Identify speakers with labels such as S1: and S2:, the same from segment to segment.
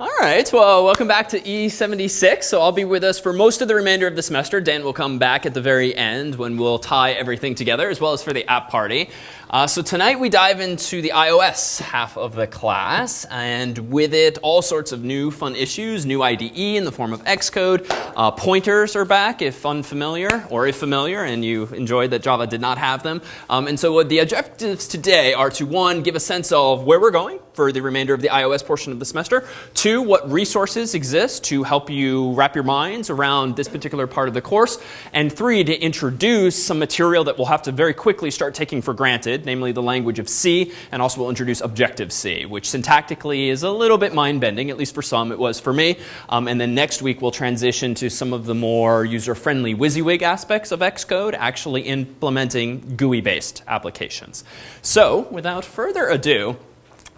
S1: All right, well, welcome back to E76. So I'll be with us for most of the remainder of the semester. Dan will come back at the very end when we'll tie everything together, as well as for the app party. Uh, so tonight we dive into the iOS half of the class, and with it, all sorts of new fun issues, new IDE in the form of Xcode. Uh, pointers are back if unfamiliar, or if familiar, and you enjoyed that Java did not have them. Um, and so the objectives today are to, one, give a sense of where we're going for the remainder of the iOS portion of the semester. Two, what resources exist to help you wrap your minds around this particular part of the course. And three, to introduce some material that we'll have to very quickly start taking for granted namely the language of C, and also we'll introduce Objective-C, which syntactically is a little bit mind-bending, at least for some it was for me. Um, and then next week we'll transition to some of the more user-friendly WYSIWYG aspects of Xcode, actually implementing GUI-based applications. So without further ado,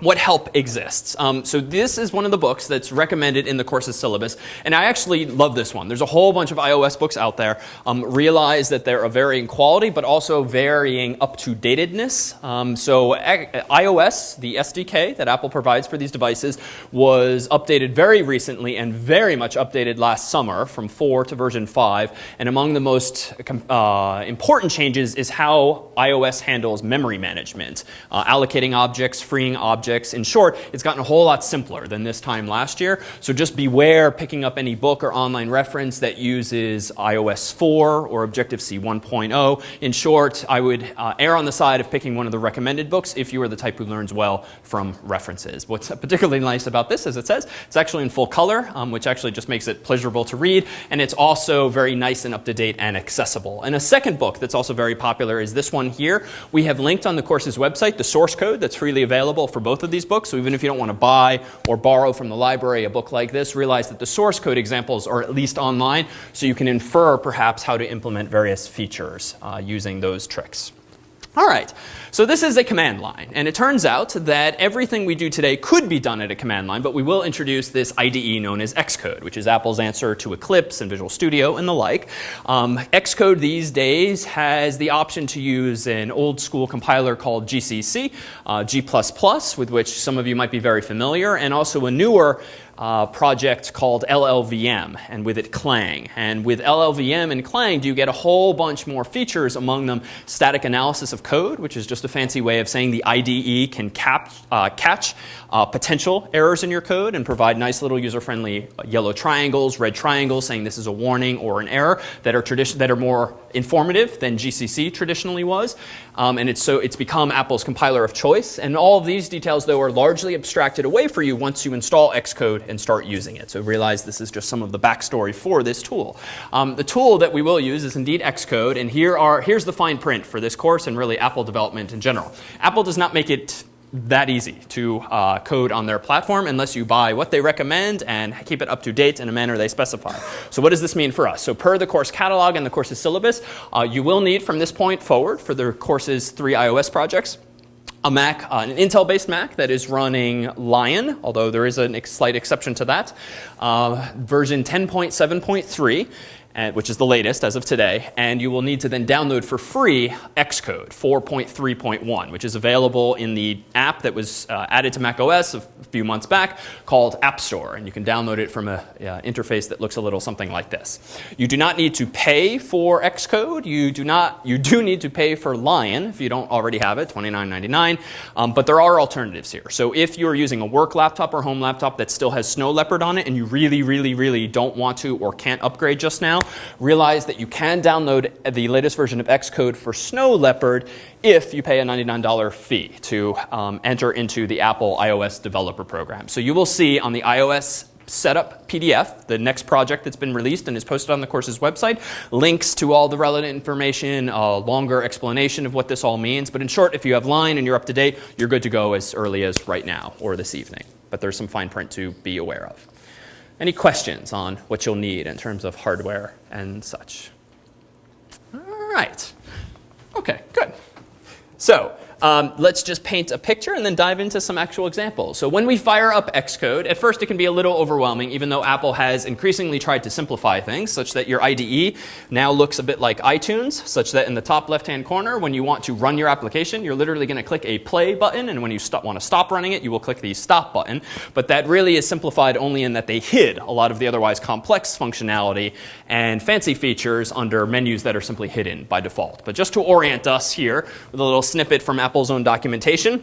S1: what help exists. Um, so this is one of the books that's recommended in the course's syllabus. And I actually love this one. There's a whole bunch of iOS books out there. Um, realize that they're of varying quality, but also varying up-to-datedness. Um, so iOS, the SDK that Apple provides for these devices, was updated very recently and very much updated last summer from 4 to version 5. And among the most uh, important changes is how iOS handles memory management, uh, allocating objects, freeing objects, objects. In short, it's gotten a whole lot simpler than this time last year. So just beware picking up any book or online reference that uses iOS 4 or Objective-C 1.0. In short, I would uh, err on the side of picking one of the recommended books if you are the type who learns well from references. What's particularly nice about this, as it says, it's actually in full color, um, which actually just makes it pleasurable to read. And it's also very nice and up to date and accessible. And a second book that's also very popular is this one here. We have linked on the course's website the source code that's freely available for both both of these books. So even if you don't want to buy or borrow from the library a book like this, realize that the source code examples are at least online so you can infer perhaps how to implement various features uh, using those tricks. All right, so this is a command line. And it turns out that everything we do today could be done at a command line, but we will introduce this IDE known as Xcode, which is Apple's answer to Eclipse and Visual Studio and the like. Um, Xcode these days has the option to use an old school compiler called GCC, uh, G++, with which some of you might be very familiar, and also a newer uh, project called LLVM and with it Clang. And with LLVM and Clang, you get a whole bunch more features, among them static analysis of code, which is just a fancy way of saying the IDE can cap, uh, catch uh, potential errors in your code and provide nice little user-friendly yellow triangles, red triangles saying this is a warning or an error that are, that are more informative than GCC traditionally was. Um, and it's, so it's become Apple's compiler of choice. And all of these details, though, are largely abstracted away for you once you install Xcode and start using it. So realize this is just some of the backstory for this tool. Um, the tool that we will use is indeed Xcode. And here are, here's the fine print for this course and really Apple development in general. Apple does not make it that easy to uh, code on their platform unless you buy what they recommend and keep it up to date in a manner they specify. So what does this mean for us? So per the course catalog and the course's syllabus, uh, you will need from this point forward for the course's three iOS projects a Mac, uh, an Intel-based Mac that is running Lion, although there is a slight exception to that, uh, version 10.7.3 and, which is the latest as of today. And you will need to then download for free Xcode 4.3.1, which is available in the app that was uh, added to macOS a few months back called App Store. And you can download it from an uh, interface that looks a little something like this. You do not need to pay for Xcode. You do not. You do need to pay for Lion if you don't already have it, $29.99. Um, but there are alternatives here. So if you're using a work laptop or home laptop that still has Snow Leopard on it and you really, really, really don't want to or can't upgrade just now, realize that you can download the latest version of Xcode for Snow Leopard if you pay a $99 fee to um, enter into the Apple iOS developer program. So you will see on the iOS setup PDF, the next project that's been released and is posted on the course's website, links to all the relevant information, a longer explanation of what this all means. But in short, if you have Lion and you're up to date, you're good to go as early as right now or this evening. But there's some fine print to be aware of. Any questions on what you'll need in terms of hardware and such? All right. Okay, good. So um, let's just paint a picture and then dive into some actual examples. So when we fire up Xcode, at first it can be a little overwhelming, even though Apple has increasingly tried to simplify things such that your IDE now looks a bit like iTunes, such that in the top left-hand corner, when you want to run your application, you're literally going to click a play button, and when you want to stop running it, you will click the stop button. But that really is simplified only in that they hid a lot of the otherwise complex functionality and fancy features under menus that are simply hidden by default. But just to orient us here with a little snippet from Apple's own documentation,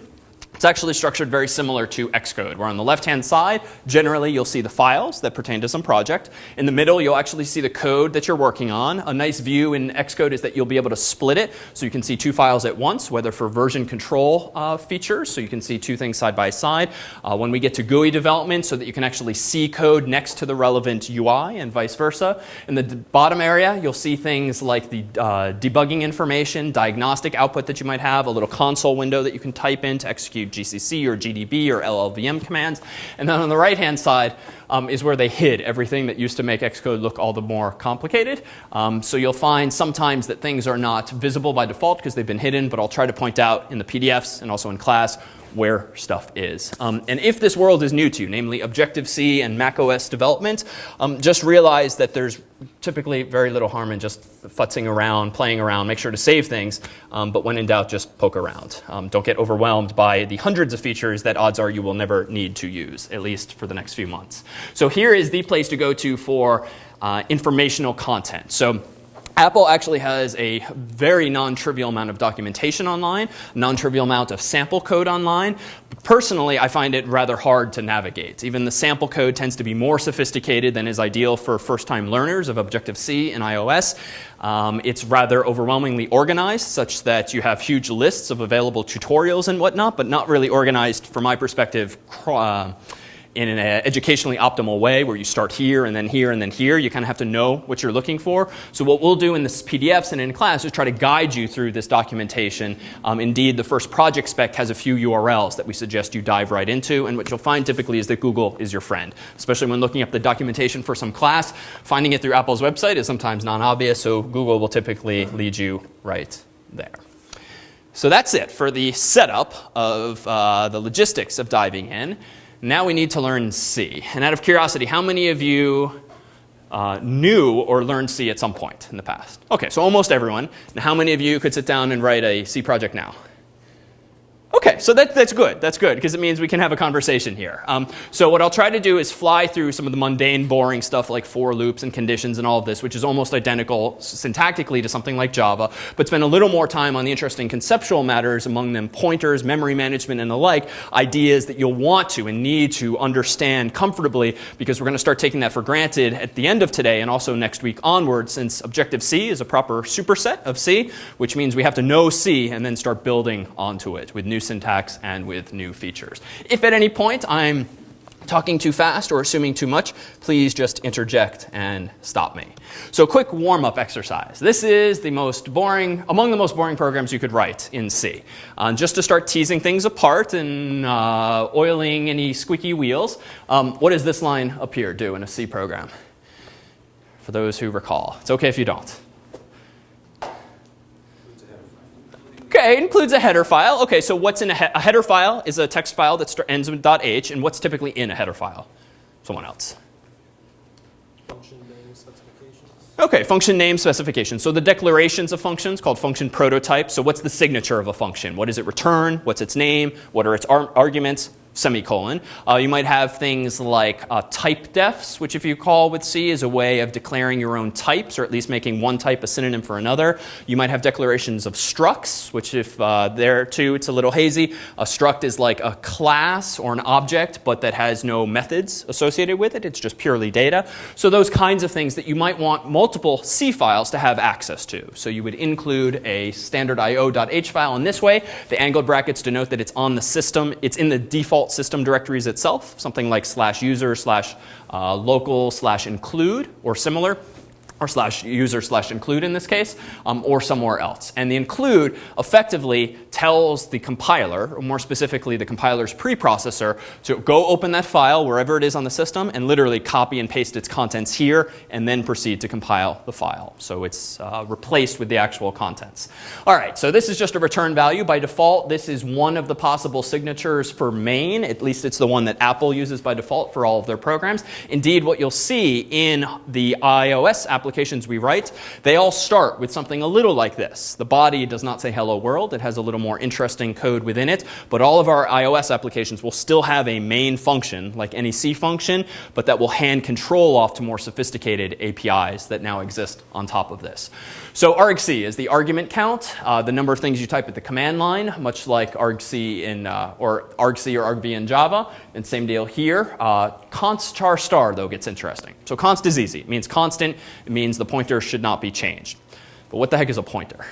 S1: it's actually structured very similar to Xcode, where on the left-hand side, generally you'll see the files that pertain to some project. In the middle, you'll actually see the code that you're working on. A nice view in Xcode is that you'll be able to split it, so you can see two files at once, whether for version control uh, features, so you can see two things side by side. Uh, when we get to GUI development, so that you can actually see code next to the relevant UI and vice versa. In the bottom area, you'll see things like the uh, debugging information, diagnostic output that you might have, a little console window that you can type in to execute GCC or GDB or LLVM commands. And then on the right-hand side um, is where they hid everything that used to make Xcode look all the more complicated. Um, so you'll find sometimes that things are not visible by default because they've been hidden, but I'll try to point out in the PDFs and also in class where stuff is. Um, and if this world is new to you, namely Objective-C and macOS development, um, just realize that there's typically very little harm in just futzing around, playing around, make sure to save things, um, but when in doubt, just poke around. Um, don't get overwhelmed by the hundreds of features that odds are you will never need to use, at least for the next few months. So here is the place to go to for uh, informational content. So Apple actually has a very non-trivial amount of documentation online, non-trivial amount of sample code online. Personally, I find it rather hard to navigate. Even the sample code tends to be more sophisticated than is ideal for first-time learners of Objective-C and iOS. Um, it's rather overwhelmingly organized, such that you have huge lists of available tutorials and whatnot, but not really organized, from my perspective, uh, in an educationally optimal way where you start here and then here and then here. You kind of have to know what you're looking for. So what we'll do in this PDFs and in class is try to guide you through this documentation. Um, indeed, the first project spec has a few URLs that we suggest you dive right into. And what you'll find typically is that Google is your friend, especially when looking up the documentation for some class. Finding it through Apple's website is sometimes non-obvious, so Google will typically lead you right there. So that's it for the setup of uh, the logistics of diving in. Now we need to learn C. And out of curiosity, how many of you uh, knew or learned C at some point in the past? Okay, so almost everyone. Now how many of you could sit down and write a C project now? Okay, so that, that's good. That's good because it means we can have a conversation here. Um, so what I'll try to do is fly through some of the mundane, boring stuff like for loops and conditions and all of this, which is almost identical syntactically to something like Java, but spend a little more time on the interesting conceptual matters, among them pointers, memory management, and the like, ideas that you'll want to and need to understand comfortably because we're going to start taking that for granted at the end of today and also next week onward since Objective-C is a proper superset of C, which means we have to know C and then start building onto it with new syntax and with new features. If at any point I'm talking too fast or assuming too much, please just interject and stop me. So quick warm-up exercise. This is the most boring, among the most boring programs you could write in C. Uh, just to start teasing things apart and uh, oiling any squeaky wheels, um, what does this line up here do in a C program? For those who recall. It's okay if you don't. Okay, it includes a header file. Okay, so what's in a, he a header file is a text file that ends with .h, and what's typically in a header file? Someone else.
S2: Function name specifications.
S1: Okay, function name specification. So the declarations of functions called function prototype. So what's the signature of a function? What does it return? What's its name? What are its ar arguments? Semicolon. Uh, you might have things like uh, type defs, which if you call with C is a way of declaring your own types, or at least making one type a synonym for another. You might have declarations of structs, which if uh, there too it's a little hazy. A struct is like a class or an object, but that has no methods associated with it. It's just purely data. So those kinds of things that you might want multiple C files to have access to. So you would include a standard io.h file in this way. The angled brackets denote that it's on the system. It's in the default default system directories itself, something like slash user slash uh, local slash include or similar or slash user slash include in this case, um, or somewhere else. And the include effectively tells the compiler, or more specifically the compiler's preprocessor, to go open that file wherever it is on the system and literally copy and paste its contents here and then proceed to compile the file. So it's uh, replaced with the actual contents. All right, so this is just a return value. By default, this is one of the possible signatures for main. At least it's the one that Apple uses by default for all of their programs. Indeed, what you'll see in the iOS applications we write, they all start with something a little like this. The body does not say hello world. It has a little more interesting code within it. But all of our iOS applications will still have a main function, like any C function, but that will hand control off to more sophisticated APIs that now exist on top of this. So argc is the argument count, uh, the number of things you type at the command line, much like argc in, uh, or argc or argv in Java. And same deal here. Uh, const char star, though, gets interesting. So const is easy. It means constant. It means the pointer should not be changed. But what the heck is a pointer?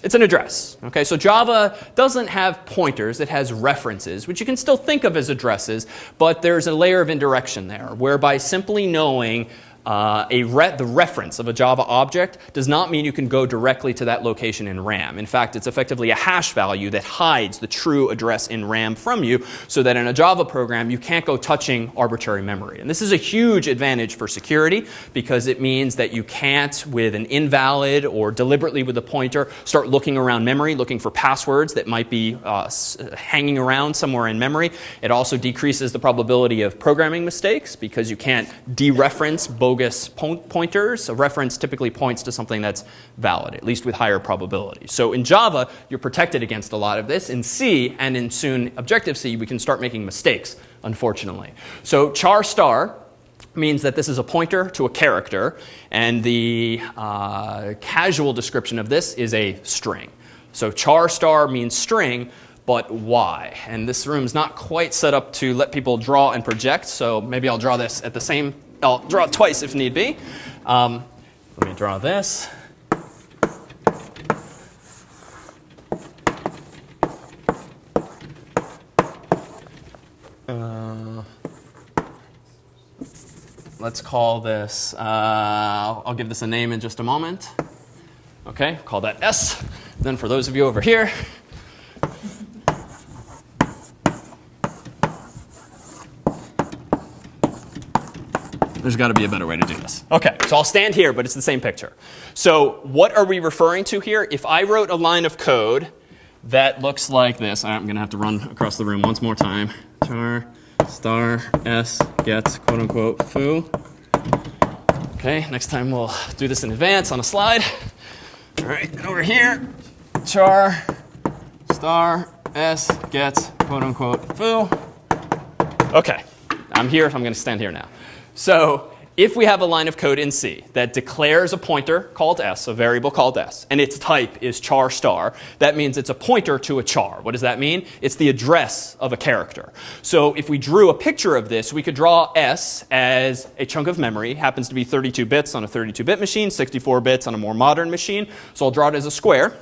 S1: It's an address. Okay, so Java doesn't have pointers, it has references, which you can still think of as addresses, but there's a layer of indirection there, whereby simply knowing uh, a re the reference of a Java object does not mean you can go directly to that location in RAM. In fact, it's effectively a hash value that hides the true address in RAM from you so that in a Java program you can't go touching arbitrary memory. And this is a huge advantage for security because it means that you can't with an invalid or deliberately with a pointer start looking around memory looking for passwords that might be uh, hanging around somewhere in memory. It also decreases the probability of programming mistakes because you can't dereference bogus bogus po pointers. A reference typically points to something that's valid, at least with higher probability. So in Java, you're protected against a lot of this. In C and in soon Objective-C, we can start making mistakes, unfortunately. So char star means that this is a pointer to a character, and the uh, casual description of this is a string. So char star means string, but why? And this room is not quite set up to let people draw and project, so maybe I'll draw this at the same I'll draw it twice if need be. Um, let me draw this. Uh, let's call this, uh, I'll give this a name in just a moment. Okay, call that S. Then for those of you over here, There's got to be a better way to do this. Okay, so I'll stand here, but it's the same picture. So what are we referring to here? If I wrote a line of code that looks like this, I'm going to have to run across the room once more time. Char star s gets quote unquote foo. Okay, next time we'll do this in advance on a slide. All right, over here, char star s gets quote unquote foo. Okay, I'm here, I'm going to stand here now. So if we have a line of code in C that declares a pointer called s, a variable called s, and its type is char star, that means it's a pointer to a char. What does that mean? It's the address of a character. So if we drew a picture of this, we could draw s as a chunk of memory. Happens to be 32 bits on a 32-bit machine, 64 bits on a more modern machine. So I'll draw it as a square.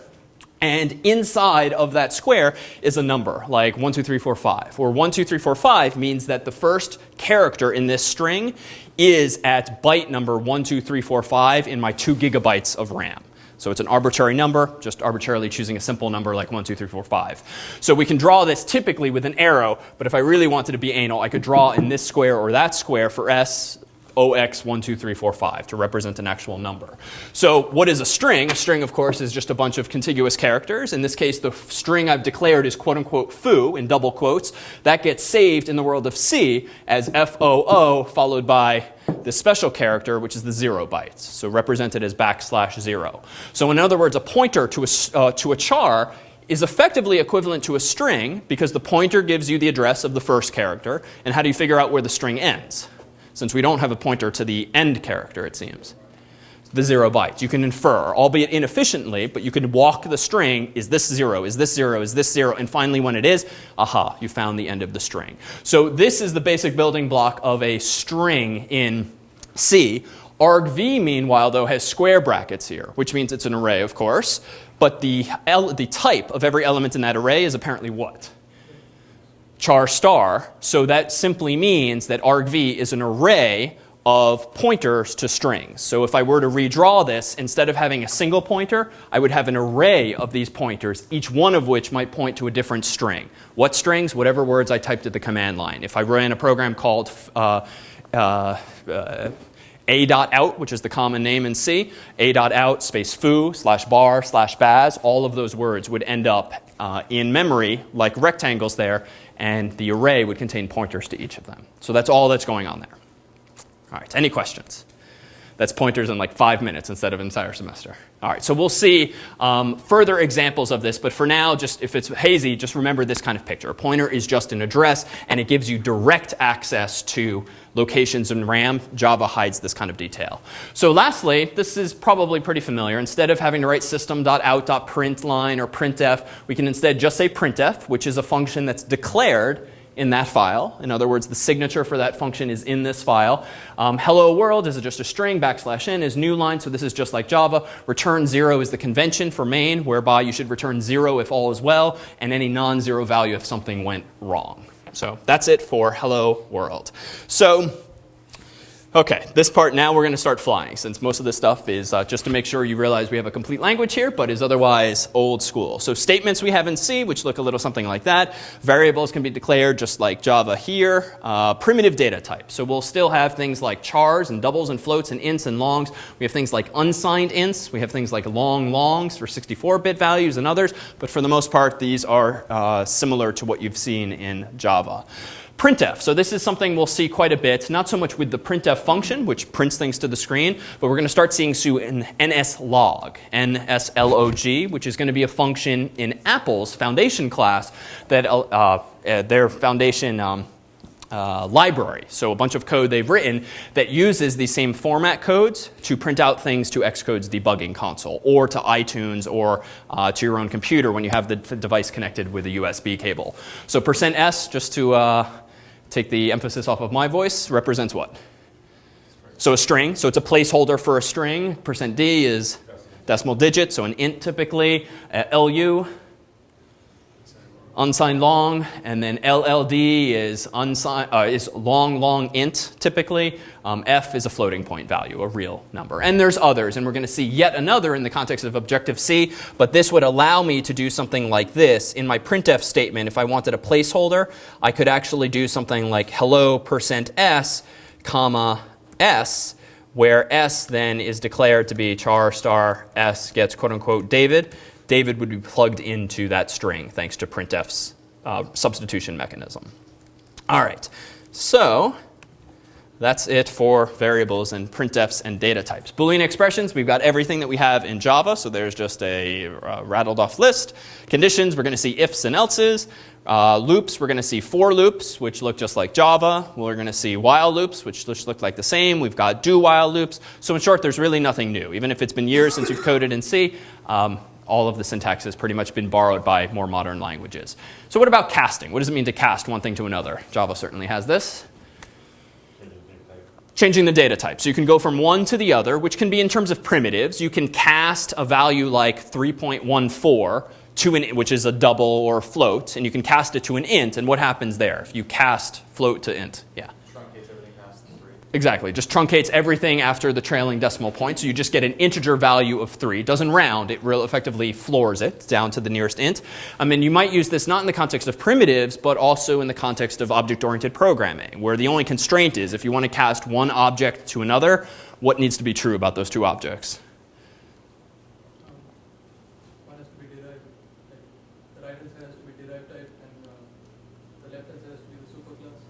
S1: And inside of that square is a number, like 1, 2, 3, 4, 5. Or 1, 2, 3, 4, 5 means that the first character in this string is at byte number 1, 2, 3, 4, 5 in my 2 gigabytes of RAM. So it's an arbitrary number, just arbitrarily choosing a simple number like 1, 2, 3, 4, 5. So we can draw this typically with an arrow, but if I really wanted to be anal, I could draw in this square or that square for S OX12345 to represent an actual number. So what is a string? A string, of course, is just a bunch of contiguous characters. In this case, the string I've declared is quote unquote foo in double quotes. That gets saved in the world of C as FOO followed by the special character, which is the zero bytes, so represented as backslash zero. So in other words, a pointer to a, uh, to a char is effectively equivalent to a string because the pointer gives you the address of the first character. And how do you figure out where the string ends? Since we don't have a pointer to the end character, it seems. The zero bytes. You can infer, albeit inefficiently, but you can walk the string, is this zero, is this zero, is this zero, and finally when it is, aha, you found the end of the string. So this is the basic building block of a string in C. argv, meanwhile, though, has square brackets here, which means it's an array, of course, but the, the type of every element in that array is apparently what? Char star. So that simply means that argv is an array of pointers to strings. So if I were to redraw this, instead of having a single pointer, I would have an array of these pointers, each one of which might point to a different string. What strings? Whatever words I typed at the command line. If I ran a program called uh, uh, uh, a.out, which is the common name in C, A.out space foo slash bar slash baz, all of those words would end up uh, in memory like rectangles there, and the array would contain pointers to each of them. So that's all that's going on there. All right, any questions? That's pointers in like five minutes instead of entire semester. All right, so we'll see um, further examples of this, but for now, just if it's hazy, just remember this kind of picture. A pointer is just an address, and it gives you direct access to locations in RAM. Java hides this kind of detail. So lastly, this is probably pretty familiar. Instead of having to write system.out.println or printf, we can instead just say printf, which is a function that's declared in that file. In other words, the signature for that function is in this file. Um, hello world is just a string, backslash n is new line, so this is just like Java. Return zero is the convention for main, whereby you should return zero if all is well, and any non-zero value if something went wrong. So that's it for hello world. So Okay, this part now we're going to start flying since most of this stuff is uh, just to make sure you realize we have a complete language here, but is otherwise old school. So statements we have in C, which look a little something like that. Variables can be declared just like Java here. Uh, primitive data type. So we'll still have things like chars and doubles and floats and ints and longs. We have things like unsigned ints. We have things like long longs for 64-bit values and others. But for the most part, these are uh, similar to what you've seen in Java. Printf. So this is something we'll see quite a bit, not so much with the printf function, which prints things to the screen, but we're going to start seeing soon nslog, nslog, which is going to be a function in Apple's foundation class that uh, uh, their foundation um, uh, library. So a bunch of code they've written that uses these same format codes to print out things to Xcode's debugging console or to iTunes or uh, to your own computer when you have the device connected with a USB cable. So percent %s, just to uh, take the emphasis off of my voice, represents what? So a string, so it's a placeholder for a string. Percent %d is decimal digit, so an int typically. Uh, LU, unsigned long, and then LLD is, unsigned, uh, is long, long int typically. Um, F is a floating point value, a real number. And there's others, and we're going to see yet another in the context of Objective-C, but this would allow me to do something like this. In my printf statement, if I wanted a placeholder, I could actually do something like hello percent %s, comma, s, where s then is declared to be char star s gets quote unquote David, David would be plugged into that string thanks to printf's uh, substitution mechanism. All right, so that's it for variables and printfs and data types. Boolean expressions, we've got everything that we have in Java, so there's just a uh, rattled off list. Conditions, we're going to see ifs and elses. Uh, loops, we're going to see for loops, which look just like Java. We're going to see while loops, which just look like the same. We've got do while loops. So in short, there's really nothing new. Even if it's been years since you've coded in C, um, all of the syntax has pretty much been borrowed by more modern languages. So what about casting? What does it mean to cast one thing to another? Java certainly has this. Changing the data type. So you can go from one to the other, which can be in terms of primitives. You can cast a value like 3.14 to an, which is a double or float, and you can cast it to an int. And what happens there if you cast float to int? Yeah. Exactly, just truncates everything after the trailing decimal point. So you just get an integer value of 3. It doesn't round, it real effectively floors it down to the nearest int. I mean, you might use this not in the context of primitives, but also in the context of object-oriented programming, where the only constraint is if you want to cast one object to another, what needs to be true about those two objects?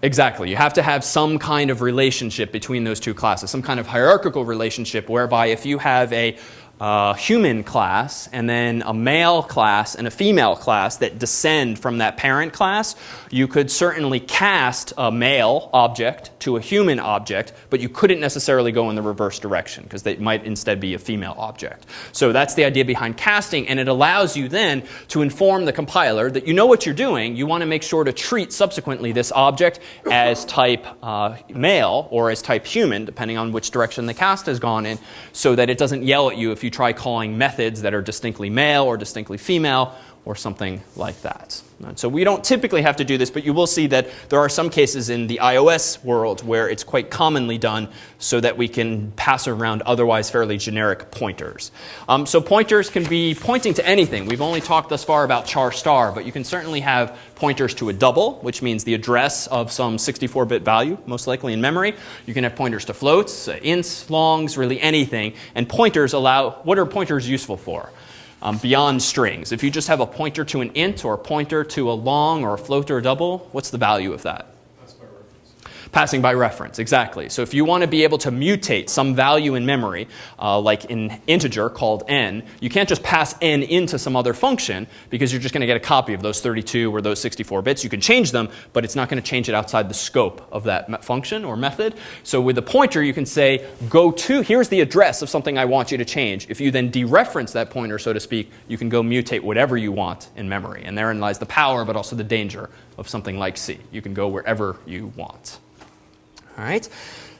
S1: Exactly. You have to have some kind of relationship between those two classes, some kind of hierarchical relationship whereby if you have a a human class and then a male class and a female class that descend from that parent class, you could certainly cast a male object to a human object, but you couldn't necessarily go in the reverse direction because they might instead be a female object. So that's the idea behind casting, and it allows you then to inform the compiler that you know what you're doing. You want to make sure to treat subsequently this object as type uh, male or as type human, depending on which direction the cast has gone in, so that it doesn't yell at you if you you try calling methods that are distinctly male or distinctly female or something like that. And so we don't typically have to do this, but you will see that there are some cases in the iOS world where it's quite commonly done so that we can pass around otherwise fairly generic pointers. Um, so pointers can be pointing to anything. We've only talked thus far about char star, but you can certainly have pointers to a double, which means the address of some 64-bit value, most likely in memory. You can have pointers to floats, uh, ints, longs, really anything. And pointers allow, what are pointers useful for? Um, beyond strings. If you just have a pointer to an int or a pointer to a long or a float or a double, what's the value of that? Passing by reference, exactly. So if you want to be able to mutate some value in memory, uh, like an integer called n, you can't just pass n into some other function because you're just going to get a copy of those 32 or those 64 bits. You can change them, but it's not going to change it outside the scope of that function or method. So with a pointer, you can say, go to, here's the address of something I want you to change. If you then dereference that pointer, so to speak, you can go mutate whatever you want in memory. And therein lies the power, but also the danger of something like C. You can go wherever you want. All right.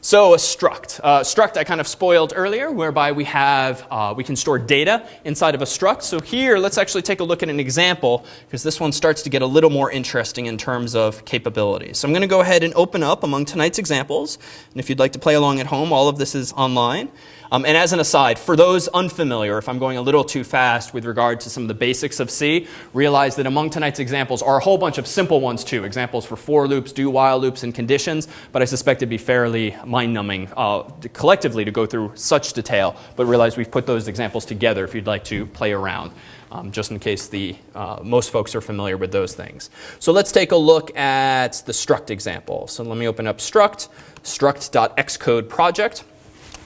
S1: So a struct. Uh, struct I kind of spoiled earlier, whereby we have uh, we can store data inside of a struct. So here, let's actually take a look at an example because this one starts to get a little more interesting in terms of capabilities. So I'm going to go ahead and open up among tonight's examples, and if you'd like to play along at home, all of this is online. Um, and as an aside, for those unfamiliar, if I'm going a little too fast with regard to some of the basics of C, realize that among tonight's examples are a whole bunch of simple ones too. Examples for for loops, do while loops, and conditions. But I suspect it'd be fairly mind numbing uh, collectively to go through such detail. But realize we've put those examples together if you'd like to play around. Um, just in case the, uh, most folks are familiar with those things. So let's take a look at the struct example. So let me open up struct, struct.xcode project.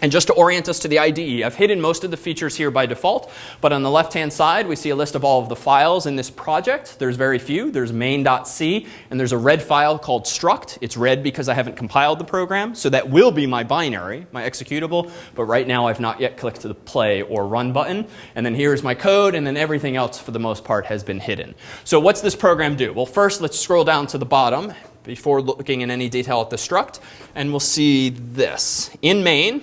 S1: And just to orient us to the IDE, I've hidden most of the features here by default, but on the left-hand side, we see a list of all of the files in this project. There's very few. There's main.c, and there's a red file called struct. It's red because I haven't compiled the program, so that will be my binary, my executable, but right now I've not yet clicked the play or run button. And then here's my code, and then everything else, for the most part, has been hidden. So what's this program do? Well, first, let's scroll down to the bottom before looking in any detail at the struct, and we'll see this. In main,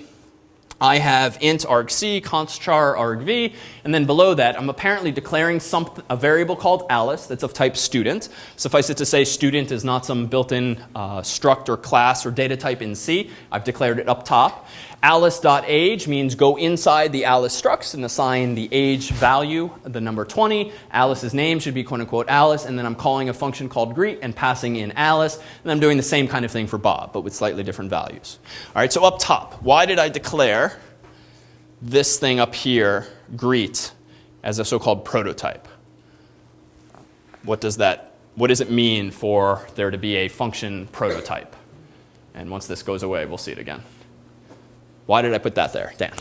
S1: I have int argc, const char argv, and then below that I'm apparently declaring a variable called Alice that's of type student. Suffice it to say student is not some built-in uh, struct or class or data type in C. I've declared it up top. Alice.age means go inside the Alice structs and assign the age value, the number 20. Alice's name should be quote unquote Alice, and then I'm calling a function called greet and passing in Alice, and I'm doing the same kind of thing for Bob, but with slightly different values. All right, so up top, why did I declare this thing up here, greet, as a so-called prototype? What does that, what does it mean for there to be a function prototype? And once this goes away, we'll see it again. Why did I put that there? Dan.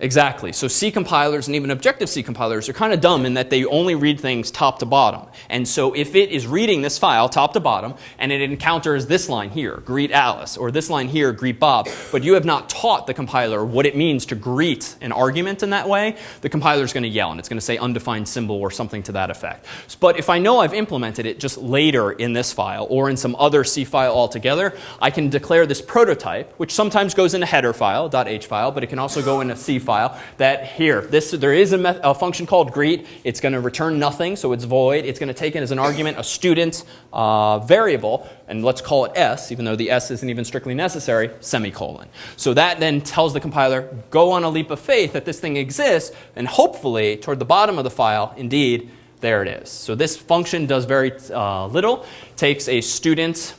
S1: Exactly. So C compilers and even Objective-C compilers are kind of dumb in that they only read things top to bottom. And so if it is reading this file top to bottom and it encounters this line here, greet Alice, or this line here, greet Bob, but you have not taught the compiler what it means to greet an argument in that way, the compiler is going to yell and it's going to say undefined symbol or something to that effect. But if I know I've implemented it just later in this file or in some other C file altogether, I can declare this prototype, which sometimes goes in a header file, .h file, but it can also go in a C file that here, this, there is a, a function called greet. It's going to return nothing, so it's void. It's going to take in as an argument a student uh, variable, and let's call it s, even though the s isn't even strictly necessary, semicolon. So that then tells the compiler, go on a leap of faith that this thing exists, and hopefully, toward the bottom of the file, indeed, there it is. So this function does very uh, little, takes a student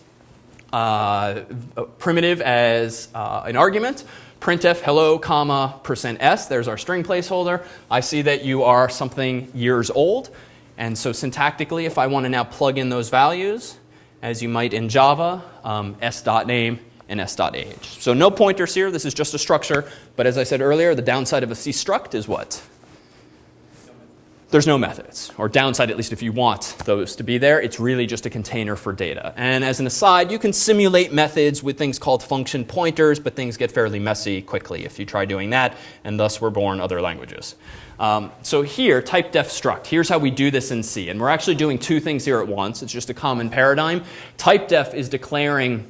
S1: uh, primitive as uh, an argument, printf hello comma percent s, there's our string placeholder. I see that you are something years old. And so syntactically, if I want to now plug in those values, as you might in Java, um, s.name and s.age. So no pointers here. This is just a structure. But as I said earlier, the downside of a C struct is what? There's no methods, or downside at least if you want those to be there. It's really just a container for data. And as an aside, you can simulate methods with things called function pointers, but things get fairly messy quickly if you try doing that, and thus were born other languages. Um, so here, type def struct. Here's how we do this in C. And we're actually doing two things here at once. It's just a common paradigm. Type def is declaring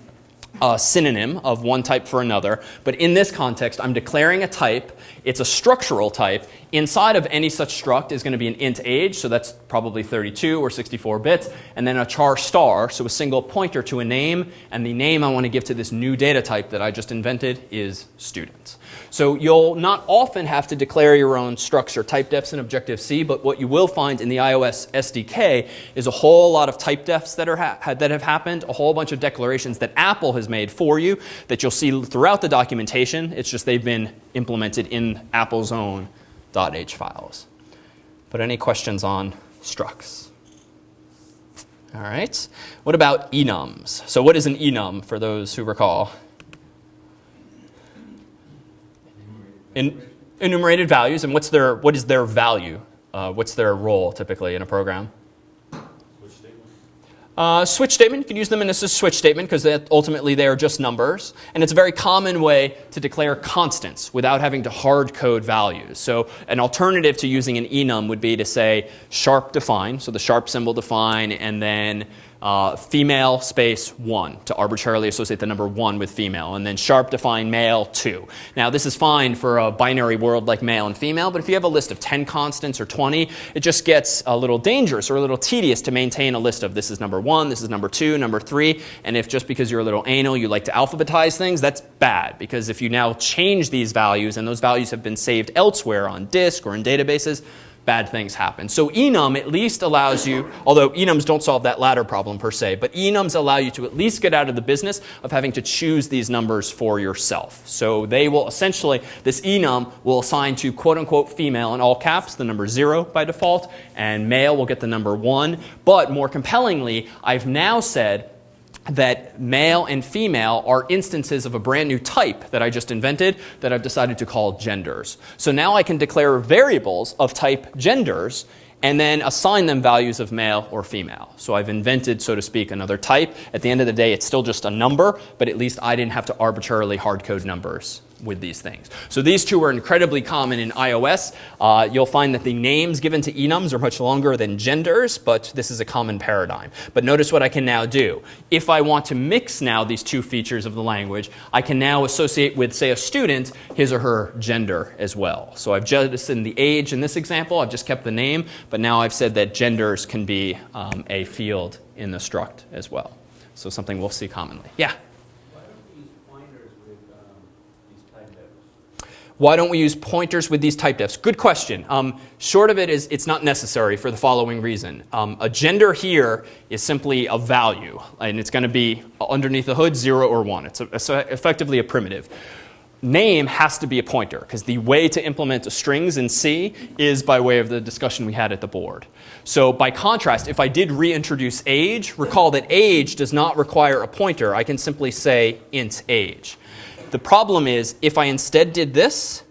S1: a synonym of one type for another. But in this context, I'm declaring a type. It's a structural type. Inside of any such struct is going to be an int age, so that's probably 32 or 64 bits, and then a char star, so a single pointer to a name, and the name I want to give to this new data type that I just invented is student. So you'll not often have to declare your own structs or type defs in Objective-C, but what you will find in the iOS SDK is a whole lot of type defs that, are that have happened, a whole bunch of declarations that Apple has made for you that you'll see throughout the documentation. It's just they've been implemented in Apple's own .h files. But any questions on structs? All right. What about enums? So what is an enum for those who recall? In, enumerated values, and what's their, what is their value? Uh, what's their role typically in a program? Switch statement. Uh, switch statement, you can use them in a switch statement because ultimately they are just numbers. And it's a very common way to declare constants without having to hard code values. So an alternative to using an enum would be to say sharp define, so the sharp symbol define, and then uh, female space 1 to arbitrarily associate the number 1 with female, and then sharp define male 2. Now, this is fine for a binary world like male and female, but if you have a list of 10 constants or 20, it just gets a little dangerous or a little tedious to maintain a list of this is number 1, this is number 2, number 3, and if just because you're a little anal you like to alphabetize things, that's bad, because if you now change these values and those values have been saved elsewhere on disk or in databases, bad things happen. So enum at least allows you, although enums don't solve that latter problem per se, but enums allow you to at least get out of the business of having to choose these numbers for yourself. So they will essentially, this enum will assign to quote unquote female in all caps the number 0 by default, and male will get the number 1. But more compellingly, I've now said that male and female are instances of a brand new type that I just invented that I've decided to call genders. So now I can declare variables of type genders and then assign them values of male or female. So I've invented, so to speak, another type. At the end of the day, it's still just a number, but at least I didn't have to arbitrarily hard code numbers with these things. So these two are incredibly common in iOS. Uh, you'll find that the names given to enums are much longer than genders, but this is a common paradigm. But notice what I can now do. If I want to mix now these two features of the language, I can now associate with, say, a student, his or her gender as well. So I've jettisoned the age in this example. I've just kept the name, but now I've said that genders can be um, a field in the struct as well. So something we'll see commonly. Yeah? Why don't we use pointers with these type defs? Good question. Um, short of it is it's not necessary for the following reason. Um, a gender here is simply a value, and it's going to be underneath the hood 0 or 1. It's, a, it's effectively a primitive. Name has to be a pointer because the way to implement strings in C is by way of the discussion we had at the board. So by contrast, if I did reintroduce age, recall that age does not require a pointer. I can simply say int age. The problem is if I instead did this,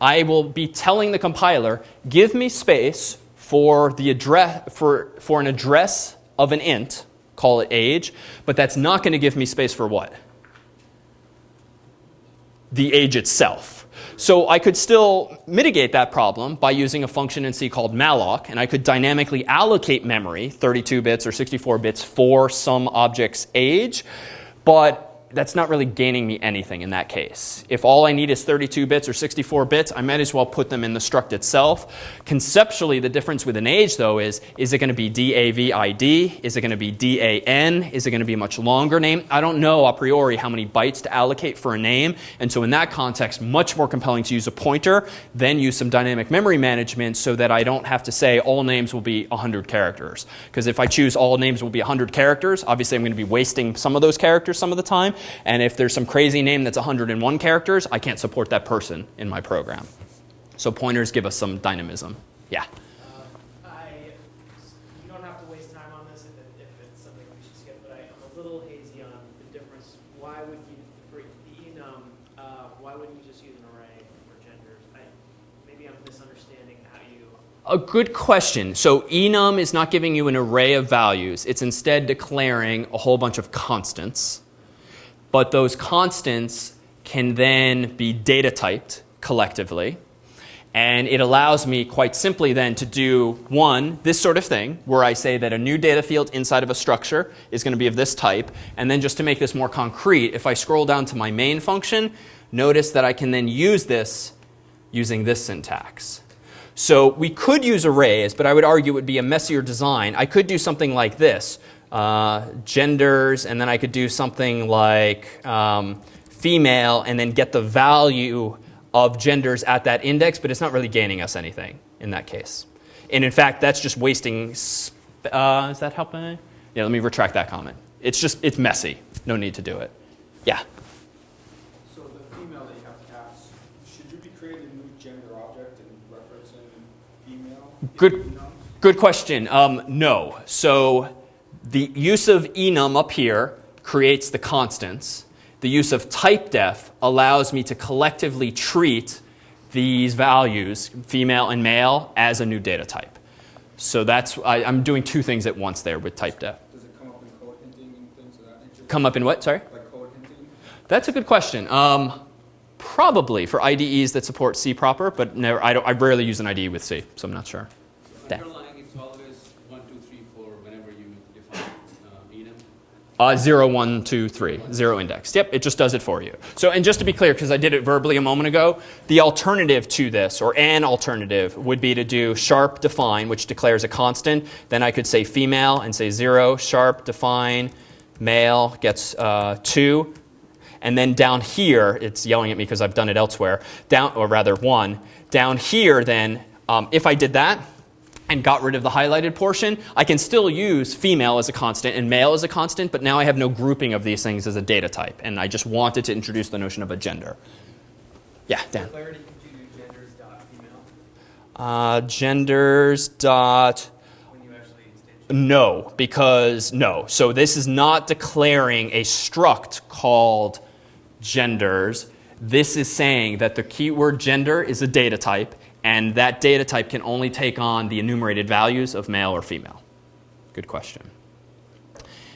S1: I will be telling the compiler, give me space for, the address, for, for an address of an int, call it age, but that's not going to give me space for what? The age itself. So I could still mitigate that problem by using a function in C called malloc, and I could dynamically allocate memory, 32 bits or 64 bits, for some object's age. But that's not really gaining me anything in that case. If all I need is 32 bits or 64 bits, I might as well put them in the struct itself. Conceptually, the difference with an age, though, is is it going to be DAVID? Is it going to be DAN? Is it going to be a much longer name? I don't know a priori how many bytes to allocate for a name. And so in that context, much more compelling to use a pointer than use some dynamic memory management so that I don't have to say all names will be 100 characters. Because if I choose all names will be 100 characters, obviously I'm going to be wasting some of those characters some of the time. And if there's some crazy name that's 101 characters, I can't support that person in my program. So pointers give us some dynamism. Yeah?
S3: Uh, I, you don't have to waste time on this if, it, if it's something we should skip, but I, am a little hazy on the difference. Why would you, for the enum, uh, why wouldn't you just use an array for genders? I, maybe I'm misunderstanding how you
S1: a good question. So enum is not giving you an array of values. It's instead declaring a whole bunch of constants but those constants can then be data typed collectively. And it allows me quite simply then to do one, this sort of thing, where I say that a new data field inside of a structure is going to be of this type. And then just to make this more concrete, if I scroll down to my main function, notice that I can then use this using this syntax. So we could use arrays, but I would argue it would be a messier design. I could do something like this, uh, genders, and then I could do something like um, female, and then get the value of genders at that index, but it's not really gaining us anything in that case. And in fact, that's just wasting, uh, is that helping? Yeah, let me retract that comment. It's just, it's messy. No need to do it. Yeah.
S4: So the female that you have caps, should you be creating a new gender object and referencing female?
S1: Good. Good question. Um, no. So the use of enum up here creates the constants. The use of typedef allows me to collectively treat these values, female and male, as a new data type. So that's, I, I'm doing two things at once there with typedef.
S4: Does it come up in code hinting and things of that nature?
S1: Come up in what? Sorry?
S4: Like code hinting?
S1: That's a good question. Um, probably for IDEs that support C proper, but never, I, don't, I rarely use an IDE with C, so I'm not sure. Dan.
S5: Underlying, it's always one, two, three, four, whenever you define uh, enum.
S1: Uh, Zero indexed. Yep, it just does it for you. So, and just to be clear, because I did it verbally a moment ago, the alternative to this, or an alternative, would be to do sharp define, which declares a constant. Then I could say female and say zero, sharp define, male gets uh, two. And then down here, it's yelling at me because I've done it elsewhere, down, or rather one. Down here, then, um, if I did that, and got rid of the highlighted portion, I can still use female as a constant and male as a constant, but now I have no grouping of these things as a data type. And I just wanted to introduce the notion of a gender. Yeah, Dan.
S3: Clarity, could you do genders dot female
S1: Uh, genders dot
S3: when you actually instantiate?
S1: no, because no. So this is not declaring a struct called genders. This is saying that the keyword gender is a data type, and that data type can only take on the enumerated values of male or female. Good question.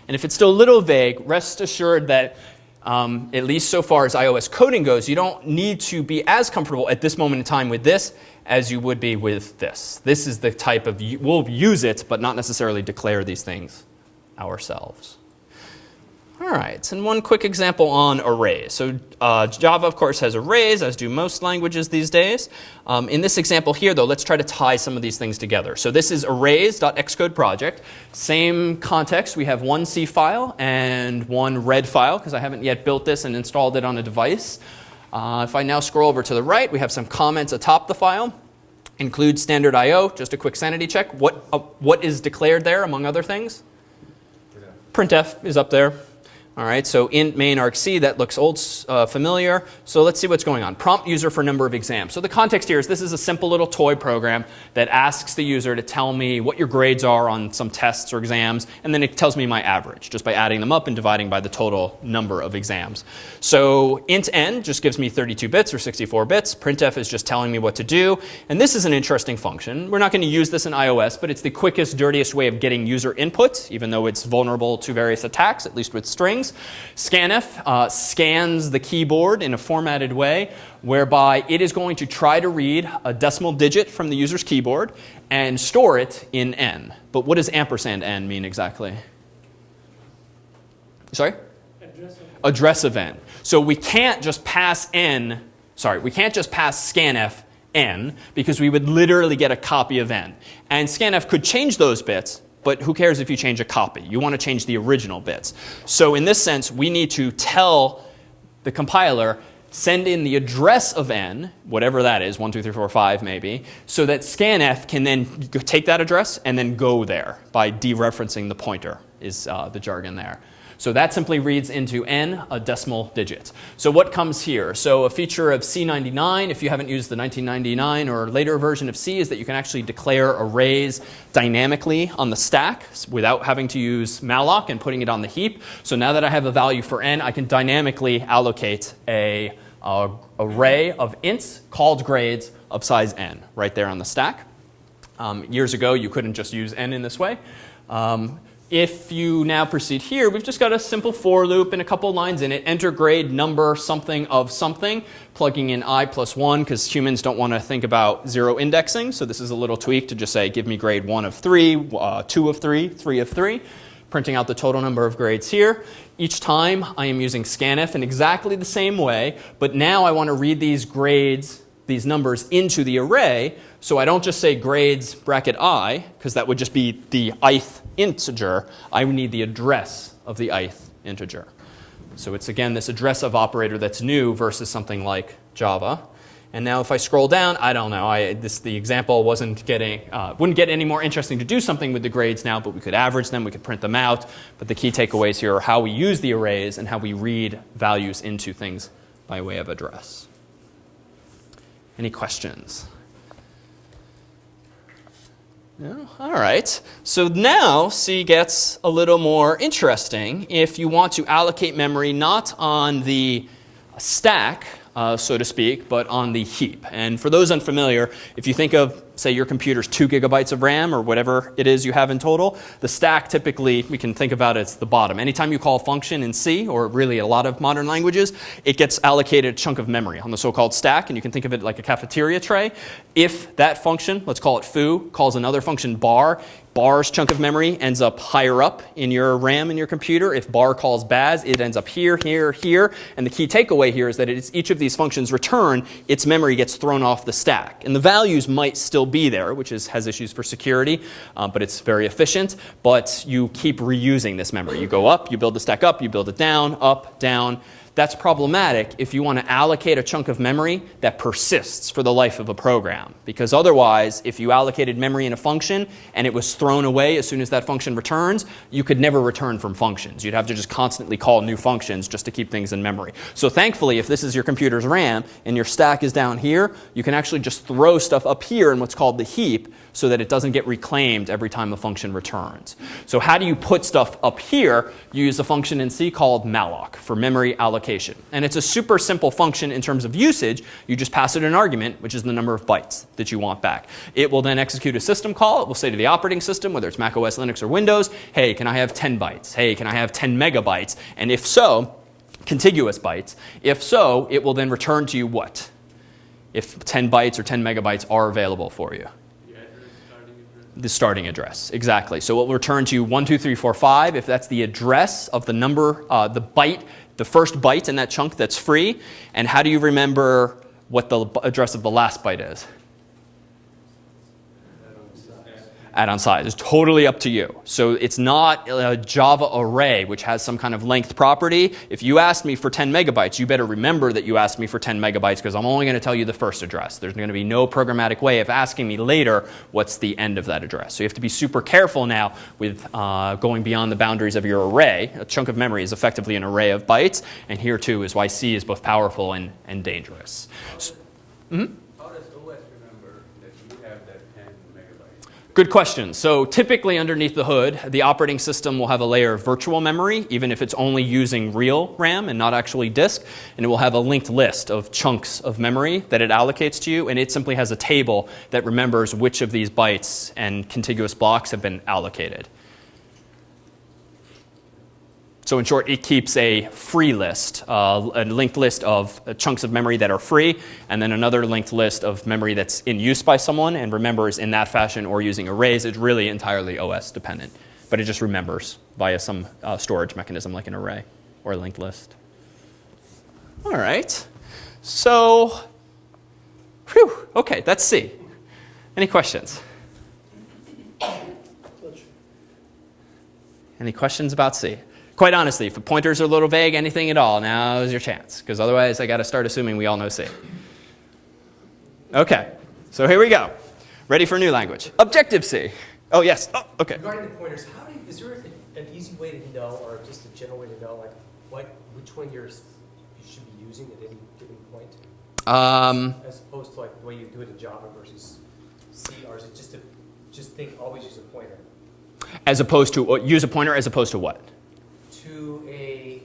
S1: And if it's still a little vague, rest assured that um, at least so far as iOS coding goes, you don't need to be as comfortable at this moment in time with this as you would be with this. This is the type of, we'll use it, but not necessarily declare these things ourselves. All right, and one quick example on arrays. So uh, Java, of course, has arrays, as do most languages these days. Um, in this example here, though, let's try to tie some of these things together. So this is arrays.xcode project. Same context. We have one C file and one red file, because I haven't yet built this and installed it on a device. Uh, if I now scroll over to the right, we have some comments atop the file. Include standard I.O., just a quick sanity check. What, uh, what is declared there, among other things? printf is up there. All right, so int main argc, that looks old uh, familiar. So let's see what's going on. Prompt user for number of exams. So the context here is this is a simple little toy program that asks the user to tell me what your grades are on some tests or exams, and then it tells me my average just by adding them up and dividing by the total number of exams. So int n just gives me 32 bits or 64 bits. Printf is just telling me what to do. And this is an interesting function. We're not going to use this in iOS, but it's the quickest, dirtiest way of getting user input, even though it's vulnerable to various attacks, at least with strings. Scanf uh, scans the keyboard in a formatted way whereby it is going to try to read a decimal digit from the user's keyboard and store it in n. But what does ampersand n mean exactly? Sorry?
S3: Address of
S1: address of n. So we can't just pass n, sorry, we can't just pass scanf n because we would literally get a copy of n. And scanf could change those bits, but who cares if you change a copy? You want to change the original bits. So in this sense, we need to tell the compiler send in the address of n, whatever that is, 1, 2, 3, 4, 5 maybe, so that scanf can then take that address and then go there by dereferencing the pointer is uh, the jargon there. So that simply reads into n a decimal digit. So what comes here? So a feature of C99, if you haven't used the 1999 or later version of C, is that you can actually declare arrays dynamically on the stack without having to use malloc and putting it on the heap. So now that I have a value for n, I can dynamically allocate a, array of ints called grades of size n right there on the stack. Um, years ago, you couldn't just use n in this way. Um, if you now proceed here, we've just got a simple for loop and a couple lines in it. Enter grade number something of something, plugging in i plus 1 because humans don't want to think about zero indexing. So this is a little tweak to just say give me grade 1 of 3, uh, 2 of 3, 3 of 3, printing out the total number of grades here. Each time I am using scanf in exactly the same way, but now I want to read these grades, these numbers into the array, so I don't just say grades bracket i, because that would just be the ith integer. I need the address of the ith integer. So it's again this address of operator that's new versus something like Java. And now if I scroll down, I don't know. I, this, the example wasn't getting, uh, wouldn't get any more interesting to do something with the grades now, but we could average them, we could print them out. But the key takeaways here are how we use the arrays and how we read values into things by way of address. Any questions? All right. So now C gets a little more interesting if you want to allocate memory not on the stack, uh, so to speak, but on the heap. And for those unfamiliar, if you think of, say, your computer's two gigabytes of RAM or whatever it is you have in total, the stack typically, we can think about it as the bottom. Anytime you call a function in C, or really a lot of modern languages, it gets allocated a chunk of memory on the so-called stack, and you can think of it like a cafeteria tray. If that function, let's call it foo, calls another function bar, bar's chunk of memory ends up higher up in your RAM in your computer. If bar calls baz, it ends up here, here, here. And the key takeaway here is that it's each of these functions return, its memory gets thrown off the stack. And the values might still be there, which is, has issues for security, uh, but it's very efficient. But you keep reusing this memory. You go up, you build the stack up, you build it down, up, down. That's problematic if you want to allocate a chunk of memory that persists for the life of a program. Because otherwise, if you allocated memory in a function and it was thrown away as soon as that function returns, you could never return from functions. You'd have to just constantly call new functions just to keep things in memory. So thankfully, if this is your computer's RAM and your stack is down here, you can actually just throw stuff up here in what's called the heap so that it doesn't get reclaimed every time a function returns. So how do you put stuff up here? You use a function in C called malloc for memory allocation. And it's a super simple function in terms of usage. You just pass it an argument, which is the number of bytes that you want back. It will then execute a system call. It will say to the operating system, whether it's Mac OS, Linux, or Windows, hey, can I have 10 bytes? Hey, can I have 10 megabytes? And if so, contiguous bytes. If so, it will then return to you what? If 10 bytes or 10 megabytes are available for you the starting address, exactly. So it will return to 12345 if that's the address of the number, uh, the byte, the first byte in that chunk that's free. And how do you remember what the address of the last byte is? Add-on size. It's totally up to you. So it's not a Java array which has some kind of length property. If you ask me for 10 megabytes, you better remember that you asked me for 10 megabytes because I'm only going to tell you the first address. There's going to be no programmatic way of asking me later what's the end of that address. So you have to be super careful now with uh, going beyond the boundaries of your array. A chunk of memory is effectively an array of bytes. And here too is why C is both powerful and, and dangerous. So, mm -hmm. Good question. So typically underneath the hood, the operating system will have a layer of virtual memory, even if it's only using real RAM and not actually disk. And it will have a linked list of chunks of memory that it allocates to you. And it simply has a table that remembers which of these bytes and contiguous blocks have been allocated. So in short, it keeps a free list, uh, a linked list of uh, chunks of memory that are free, and then another linked list of memory that's in use by someone and remembers in that fashion or using arrays. It's really entirely OS dependent, but it just remembers via some uh, storage mechanism like an array or a linked list. All right. So, whew, okay, that's C. Any questions? Any questions about C? Quite honestly, if the pointers are a little vague, anything at all, now is your chance. Because otherwise, I got to start assuming we all know C. OK, so here we go. Ready for a new language. Objective-C. Oh, yes. Oh, OK.
S2: Regarding the pointers, how do you, is there an easy way to know, or just a general way to know, like what which one you're, you should be using at any given point?
S1: Um,
S2: As opposed to like the way you do it in Java versus C, or is it just to just think always use a pointer?
S1: As opposed to, uh, use a pointer as opposed to what?
S2: To a,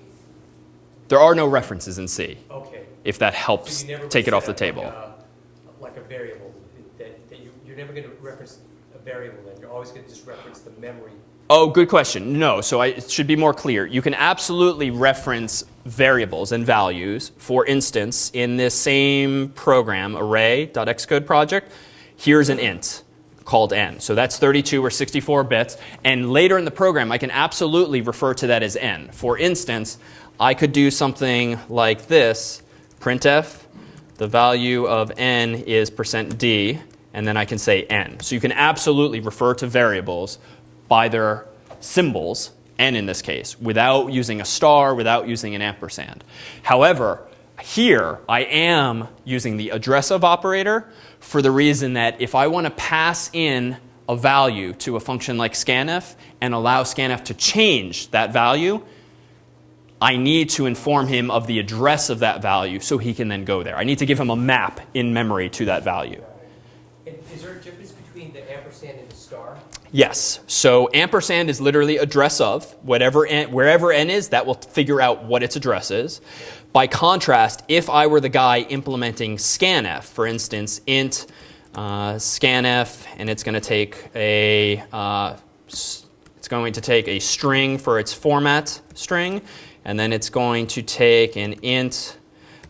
S1: There are no references in C,
S2: okay.
S1: if that helps
S2: never
S1: take it off the table.
S2: Like a, like a variable, that, that you, you're never gonna reference a variable then, you're always gonna just reference the memory
S1: Oh, good question. No, so I, it should be more clear. You can absolutely reference variables and values. For instance, in this same program, array.xcode project, here's an int called n. So that's 32 or 64 bits. And later in the program, I can absolutely refer to that as n. For instance, I could do something like this, printf, the value of n is percent %d, and then I can say n. So you can absolutely refer to variables by their symbols, n in this case, without using a star, without using an ampersand. However, here I am using the address of operator for the reason that if I want to pass in a value to a function like scanf and allow scanf to change that value, I need to inform him of the address of that value so he can then go there. I need to give him a map in memory to that value.
S2: And is there a difference between the ampersand and the star?
S1: Yes. So ampersand is literally address of whatever n, wherever n is, that will figure out what its address is. By contrast, if I were the guy implementing scanf, for instance, int uh, scanf, and it's going to take a uh, it's going to take a string for its format string, and then it's going to take an int.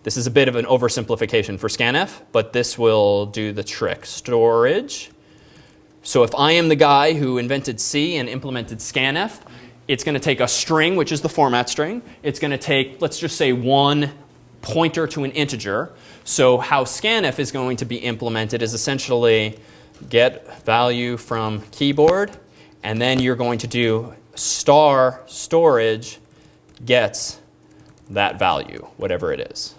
S1: This is a bit of an oversimplification for scanf, but this will do the trick. Storage. So if I am the guy who invented C and implemented scanf, it's going to take a string, which is the format string. It's going to take, let's just say, one pointer to an integer. So how scanf is going to be implemented is essentially get value from keyboard, and then you're going to do star storage gets that value, whatever it is.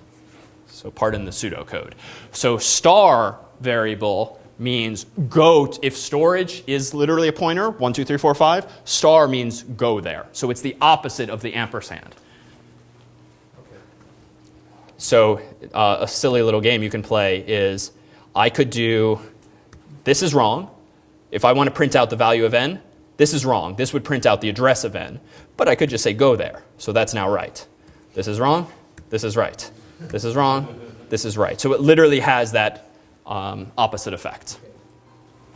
S1: So pardon the pseudocode. So star variable means go, if storage is literally a pointer, one, two, three, four, five, star means go there. So it's the opposite of the ampersand. So uh, a silly little game you can play is I could do, this is wrong. If I want to print out the value of n, this is wrong. This would print out the address of n. But I could just say go there. So that's now right. This is wrong. This is right. This is wrong. This is right. So it literally has that um, opposite effect.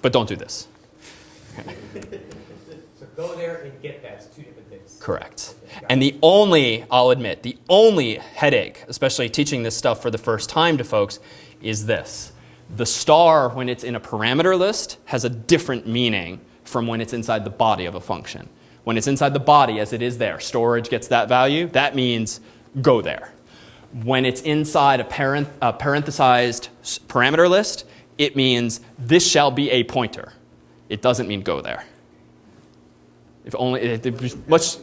S1: But don't do this.
S2: So go there and get that, it's two different things.
S1: Correct. And the only, I'll admit, the only headache, especially teaching this stuff for the first time to folks, is this. The star, when it's in a parameter list, has a different meaning from when it's inside the body of a function. When it's inside the body, as it is there, storage gets that value, that means go there. When it's inside a, parent, a parenthesized parameter list, it means this shall be a pointer. It doesn't mean go there. If only, it, it, much,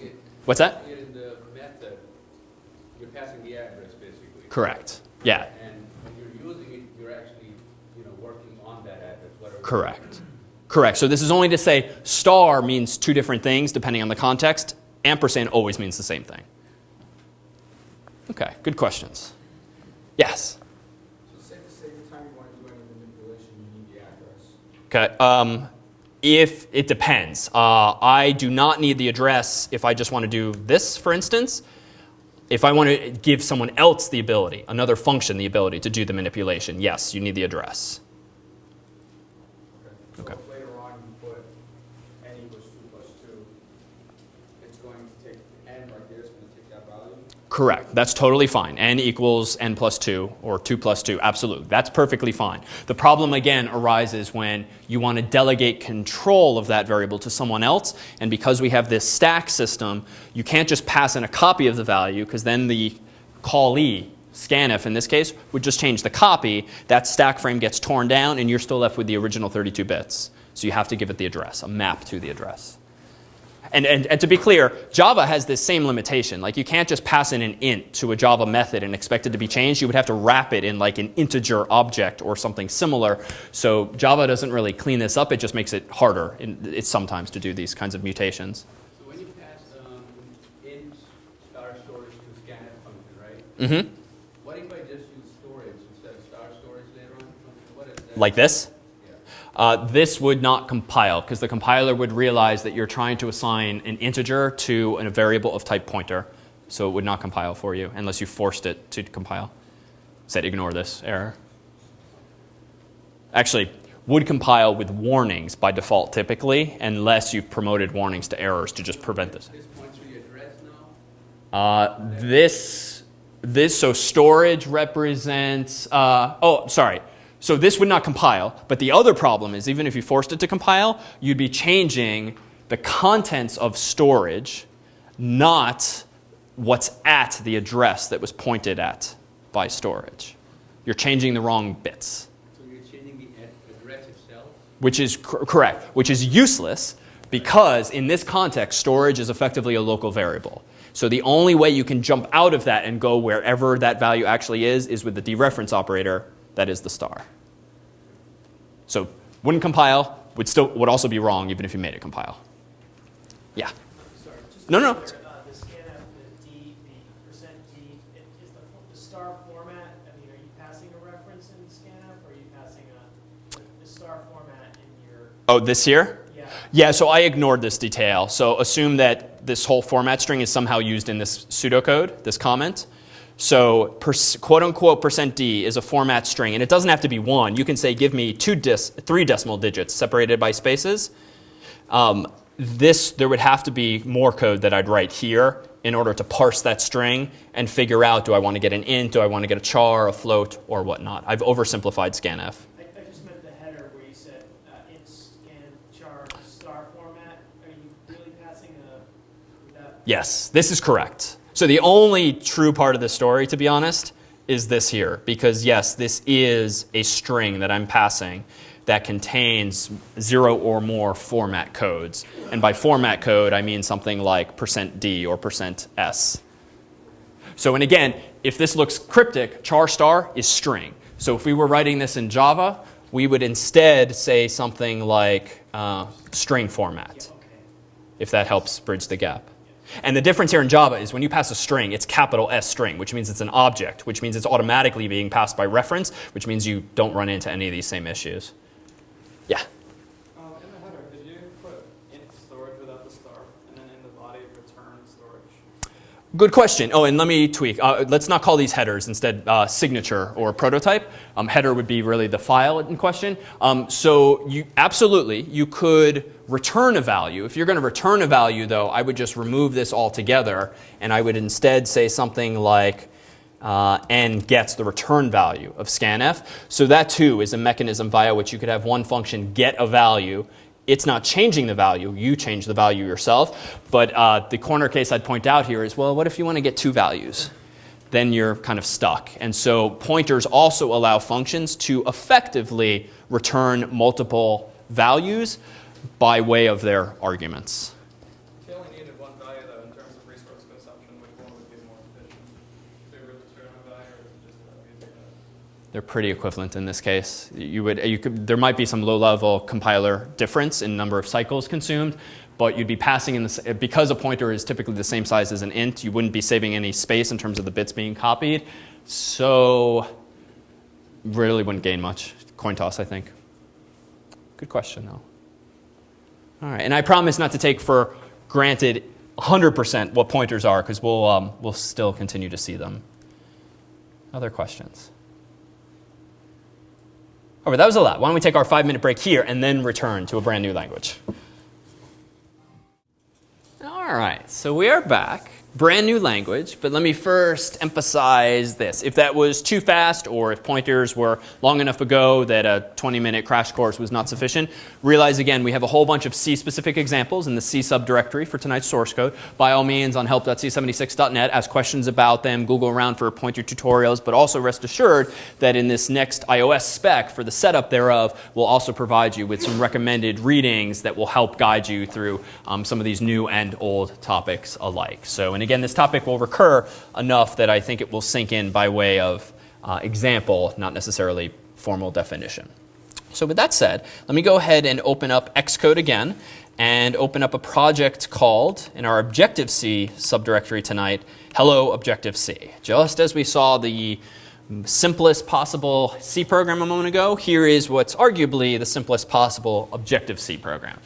S1: what's that?
S5: In the method, you're passing the address basically.
S1: Correct. Yeah,
S5: And when you're using it, you're actually, you know, working on that address, whatever.
S1: correct. Correct. So this is only to say star means two different things depending on the context. Ampersand always means the same thing. Okay, good questions. Yes.
S4: So say, say the time you want to do any manipulation, you need the address.
S1: Okay. Um, if it depends, uh, I do not need the address if I just want to do this, for instance. If I want to give someone else the ability, another function, the ability to do the manipulation, yes, you need the address. Okay.
S4: if later on you put n equals two plus two, it's going to take n right there, it's going to take that value.
S1: Correct. That's totally fine. n equals n plus 2 or 2 plus 2. Absolutely. That's perfectly fine. The problem, again, arises when you want to delegate control of that variable to someone else. And because we have this stack system, you can't just pass in a copy of the value because then the callee, scanf in this case, would just change the copy. That stack frame gets torn down and you're still left with the original 32 bits. So you have to give it the address, a map to the address. And, and, and to be clear, Java has this same limitation. Like you can't just pass in an int to a Java method and expect it to be changed. You would have to wrap it in like an integer object or something similar. So Java doesn't really clean this up. It just makes it harder in, it's sometimes to do these kinds of mutations.
S5: So when you pass, um, int star storage to scanf function, right?
S1: Mm-hmm.
S5: What if I just use storage instead of star storage later on? What is that?
S1: Like this? Uh, this would not compile because the compiler would realize that you're trying to assign an integer to a variable of type pointer. So it would not compile for you unless you forced it to compile. Said ignore this error. Actually, would compile with warnings by default typically, unless you've promoted warnings to errors to just prevent this.
S5: This points to the address now?
S1: Uh, this, this, so storage represents, uh, oh, sorry. So this would not compile, but the other problem is even if you forced it to compile, you'd be changing the contents of storage, not what's at the address that was pointed at by storage. You're changing the wrong bits,
S5: So you're changing the address itself?
S1: which is cor- correct, which is useless because in this context, storage is effectively a local variable. So the only way you can jump out of that and go wherever that value actually is is with the dereference operator that is the star. So wouldn't compile, would still would also be wrong even if you made it compile. Yeah.
S3: Sorry.
S1: No, no.
S3: clear, uh, The scanf, the D, the percent D, it- is the, the star format, I mean, are you passing a reference in scanf, or are you passing a, the star format in your,
S1: Oh, this here?
S3: yeah?
S1: Yeah, so I ignored this detail. So assume that this whole format string is somehow used in this pseudocode, this comment. So quote unquote percent %d is a format string, and it doesn't have to be one. You can say, give me two three decimal digits separated by spaces. Um, this, there would have to be more code that I'd write here in order to parse that string and figure out, do I want to get an int, do I want to get a char, a float, or whatnot. I've oversimplified scanf.
S3: I, I just meant the header where you said, uh, in scan char star format, are you really passing a, that,
S1: Yes, this is correct. So the only true part of the story, to be honest, is this here. Because yes, this is a string that I'm passing that contains zero or more format codes. And by format code, I mean something like percent %d or percent %s. So, and again, if this looks cryptic, char star is string. So if we were writing this in Java, we would instead say something like uh, string format if that helps bridge the gap. And the difference here in Java is when you pass a string, it's capital S string, which means it's an object, which means it's automatically being passed by reference, which means you don't run into any of these same issues. Yeah.
S6: Um, in the header, did you put int storage without the star, and then in the body return storage?
S1: Good question. Oh, and let me tweak. Uh, let's not call these headers. Instead, uh, signature or prototype. Um, header would be really the file in question. Um, so you absolutely you could return a value. If you're going to return a value, though, I would just remove this altogether, and I would instead say something like uh, n gets the return value of scanf. So that too is a mechanism via which you could have one function get a value it's not changing the value. You change the value yourself. But uh, the corner case I'd point out here is well, what if you want to get two values? Then you're kind of stuck. And so pointers also allow functions to effectively return multiple values by way of their arguments.
S6: If you only needed one value, though, in terms of resource consumption, which one would be more efficient? To return a value, or is it just uh, using a
S1: They're pretty equivalent in this case. You would, you could, there might be some low-level compiler difference in number of cycles consumed, but you'd be passing in this because a pointer is typically the same size as an int. You wouldn't be saving any space in terms of the bits being copied, so really wouldn't gain much. Coin toss, I think. Good question, though. All right, and I promise not to take for granted 100% what pointers are, because we'll um, we'll still continue to see them. Other questions? All right, that was a lot. Why don't we take our five minute break here and then return to a brand new language? All right, so we are back. Brand new language, but let me first emphasize this. If that was too fast or if pointers were long enough ago that a 20 minute crash course was not sufficient, realize again we have a whole bunch of C specific examples in the C subdirectory for tonight's source code. By all means, on help.cs76.net, ask questions about them, Google around for pointer tutorials, but also rest assured that in this next iOS spec for the setup thereof, we'll also provide you with some recommended readings that will help guide you through um, some of these new and old topics alike. So, and again, this topic will recur enough that I think it will sink in by way of uh, example, not necessarily formal definition. So with that said, let me go ahead and open up Xcode again and open up a project called, in our Objective-C subdirectory tonight, Hello Objective-C. Just as we saw the simplest possible C program a moment ago, here is what's arguably the simplest possible Objective-C program.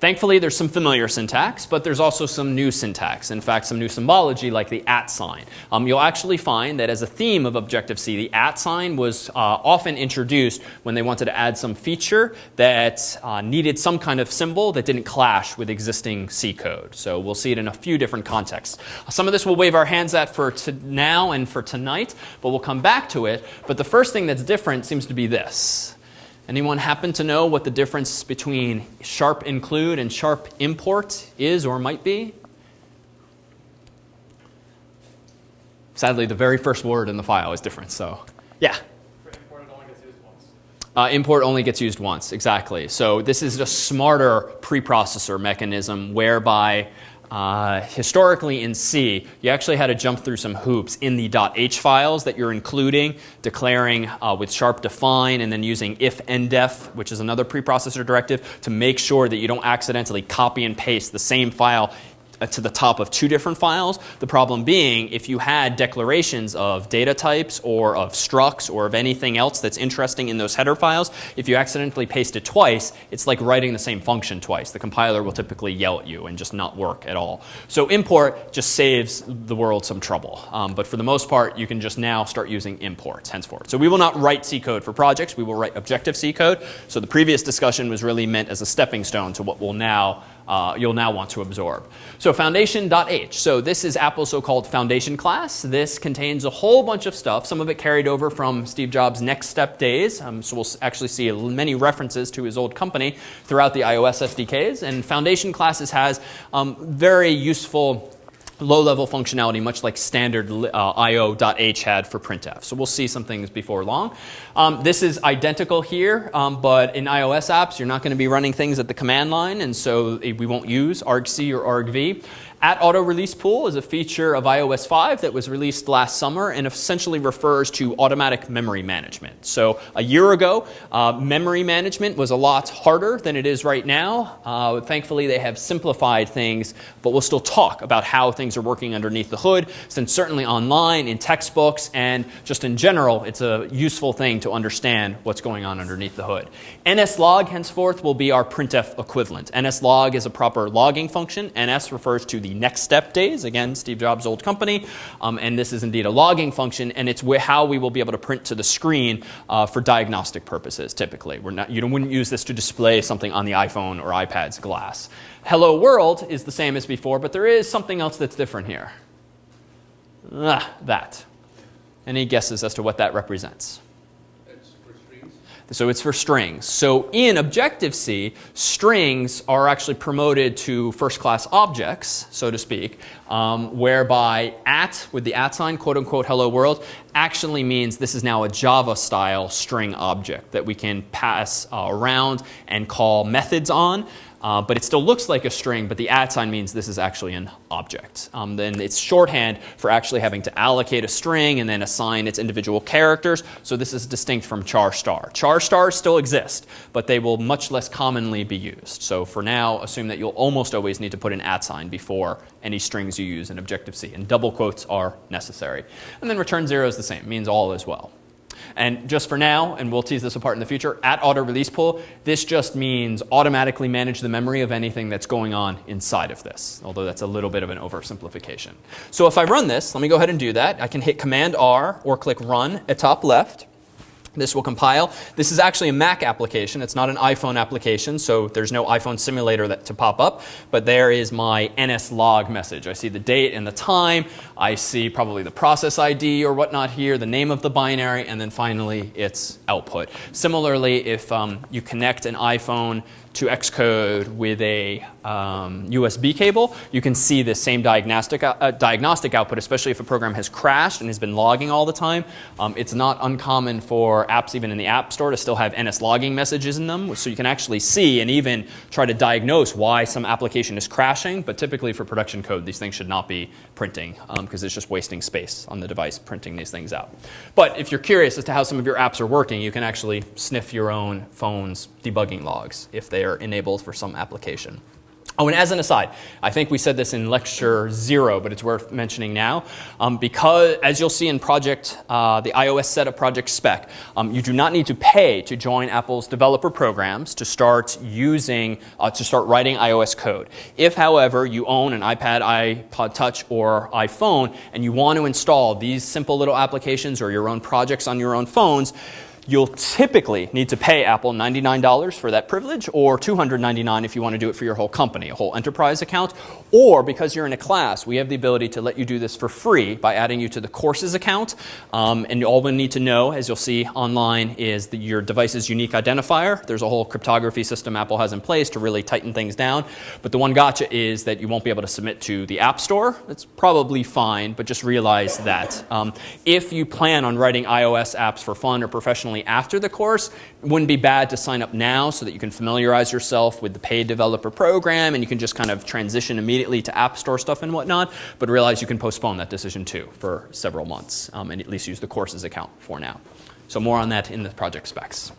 S1: Thankfully, there's some familiar syntax, but there's also some new syntax. In fact, some new symbology like the at sign. Um, you'll actually find that as a theme of Objective-C, the at sign was uh, often introduced when they wanted to add some feature that uh, needed some kind of symbol that didn't clash with existing C code. So we'll see it in a few different contexts. Some of this we'll wave our hands at for now and for tonight, but we'll come back to it. But the first thing that's different seems to be this. Anyone happen to know what the difference between sharp include and sharp import is or might be? Sadly, the very first word in the file is different, so yeah.
S6: Import, only gets used once.
S1: Uh, import only gets used once, exactly. So this is a smarter preprocessor mechanism whereby uh, historically in C, you actually had to jump through some hoops in the .h files that you're including, declaring uh, with sharp define, and then using ifndef, which is another preprocessor directive, to make sure that you don't accidentally copy and paste the same file to the top of two different files. The problem being, if you had declarations of data types or of structs or of anything else that's interesting in those header files, if you accidentally paste it twice, it's like writing the same function twice. The compiler will typically yell at you and just not work at all. So import just saves the world some trouble. Um, but for the most part, you can just now start using imports henceforth. So we will not write C code for projects. We will write Objective-C code. So the previous discussion was really meant as a stepping stone to what will now uh, you'll now want to absorb. So foundation.h. So this is Apple's so-called foundation class. This contains a whole bunch of stuff, some of it carried over from Steve Jobs' NeXTSTEP days. Um, so we'll actually see many references to his old company throughout the iOS SDKs. And foundation classes has um, very useful low-level functionality, much like standard uh, io.h had for printf. So we'll see some things before long. Um, this is identical here, um, but in iOS apps, you're not going to be running things at the command line, and so we won't use argc or argv. At auto release pool is a feature of iOS 5 that was released last summer and essentially refers to automatic memory management. So a year ago, uh, memory management was a lot harder than it is right now. Uh, thankfully, they have simplified things, but we'll still talk about how things are working underneath the hood, since certainly online, in textbooks, and just in general, it's a useful thing to understand what's going on underneath the hood. NSLog henceforth will be our printf equivalent. NSLog is a proper logging function. NS refers to the NeXTSTEP days. Again, Steve Jobs' old company. Um, and this is indeed a logging function, and it's how we will be able to print to the screen uh, for diagnostic purposes, typically. We're not, you wouldn't use this to display something on the iPhone or iPad's glass. Hello World is the same as before, but there is something else that's different here. Ah, that. Any guesses as to what that represents? So it's for strings. So in Objective-C, strings are actually promoted to first-class objects, so to speak, um, whereby at, with the at sign, quote unquote, hello world, actually means this is now a Java-style string object that we can pass uh, around and call methods on. Uh, but it still looks like a string, but the at sign means this is actually an object. Um, then it's shorthand for actually having to allocate a string and then assign its individual characters. So this is distinct from char star. Char stars still exist, but they will much less commonly be used. So for now, assume that you'll almost always need to put an at sign before any strings you use in Objective-C, and double quotes are necessary. And then return zero is the same, means all as well. And just for now, and we'll tease this apart in the future, at auto release pool, this just means automatically manage the memory of anything that's going on inside of this, although that's a little bit of an oversimplification. So if I run this, let me go ahead and do that. I can hit Command R or click Run at top left. This will compile. This is actually a Mac application. It's not an iPhone application, so there's no iPhone simulator that, to pop up. But there is my nslog message. I see the date and the time. I see probably the process ID or whatnot here, the name of the binary, and then finally its output. Similarly, if um, you connect an iPhone to Xcode with a um, USB cable, you can see the same diagnostic, uh, diagnostic output, especially if a program has crashed and has been logging all the time. Um, it's not uncommon for apps even in the App Store to still have NS logging messages in them, so you can actually see and even try to diagnose why some application is crashing, but typically for production code, these things should not be printing because um, it's just wasting space on the device printing these things out. But if you're curious as to how some of your apps are working, you can actually sniff your own phone's debugging logs if they enabled for some application. Oh, and as an aside, I think we said this in lecture zero, but it's worth mentioning now. Um, because, as you'll see in project, uh, the iOS setup project spec, um, you do not need to pay to join Apple's developer programs to start using, uh, to start writing iOS code. If, however, you own an iPad, iPod Touch, or iPhone, and you want to install these simple little applications or your own projects on your own phones, You'll typically need to pay Apple $99 for that privilege or $299 if you want to do it for your whole company, a whole enterprise account. Or because you're in a class, we have the ability to let you do this for free by adding you to the courses account. Um, and all we need to know, as you'll see online, is the, your device's unique identifier. There's a whole cryptography system Apple has in place to really tighten things down. But the one gotcha is that you won't be able to submit to the App Store. It's probably fine, but just realize that. Um, if you plan on writing iOS apps for fun or professional after the course, it wouldn't be bad to sign up now so that you can familiarize yourself with the paid developer program and you can just kind of transition immediately to App Store stuff and whatnot, but realize you can postpone that decision too for several months um, and at least use the courses account for now. So more on that in the project specs.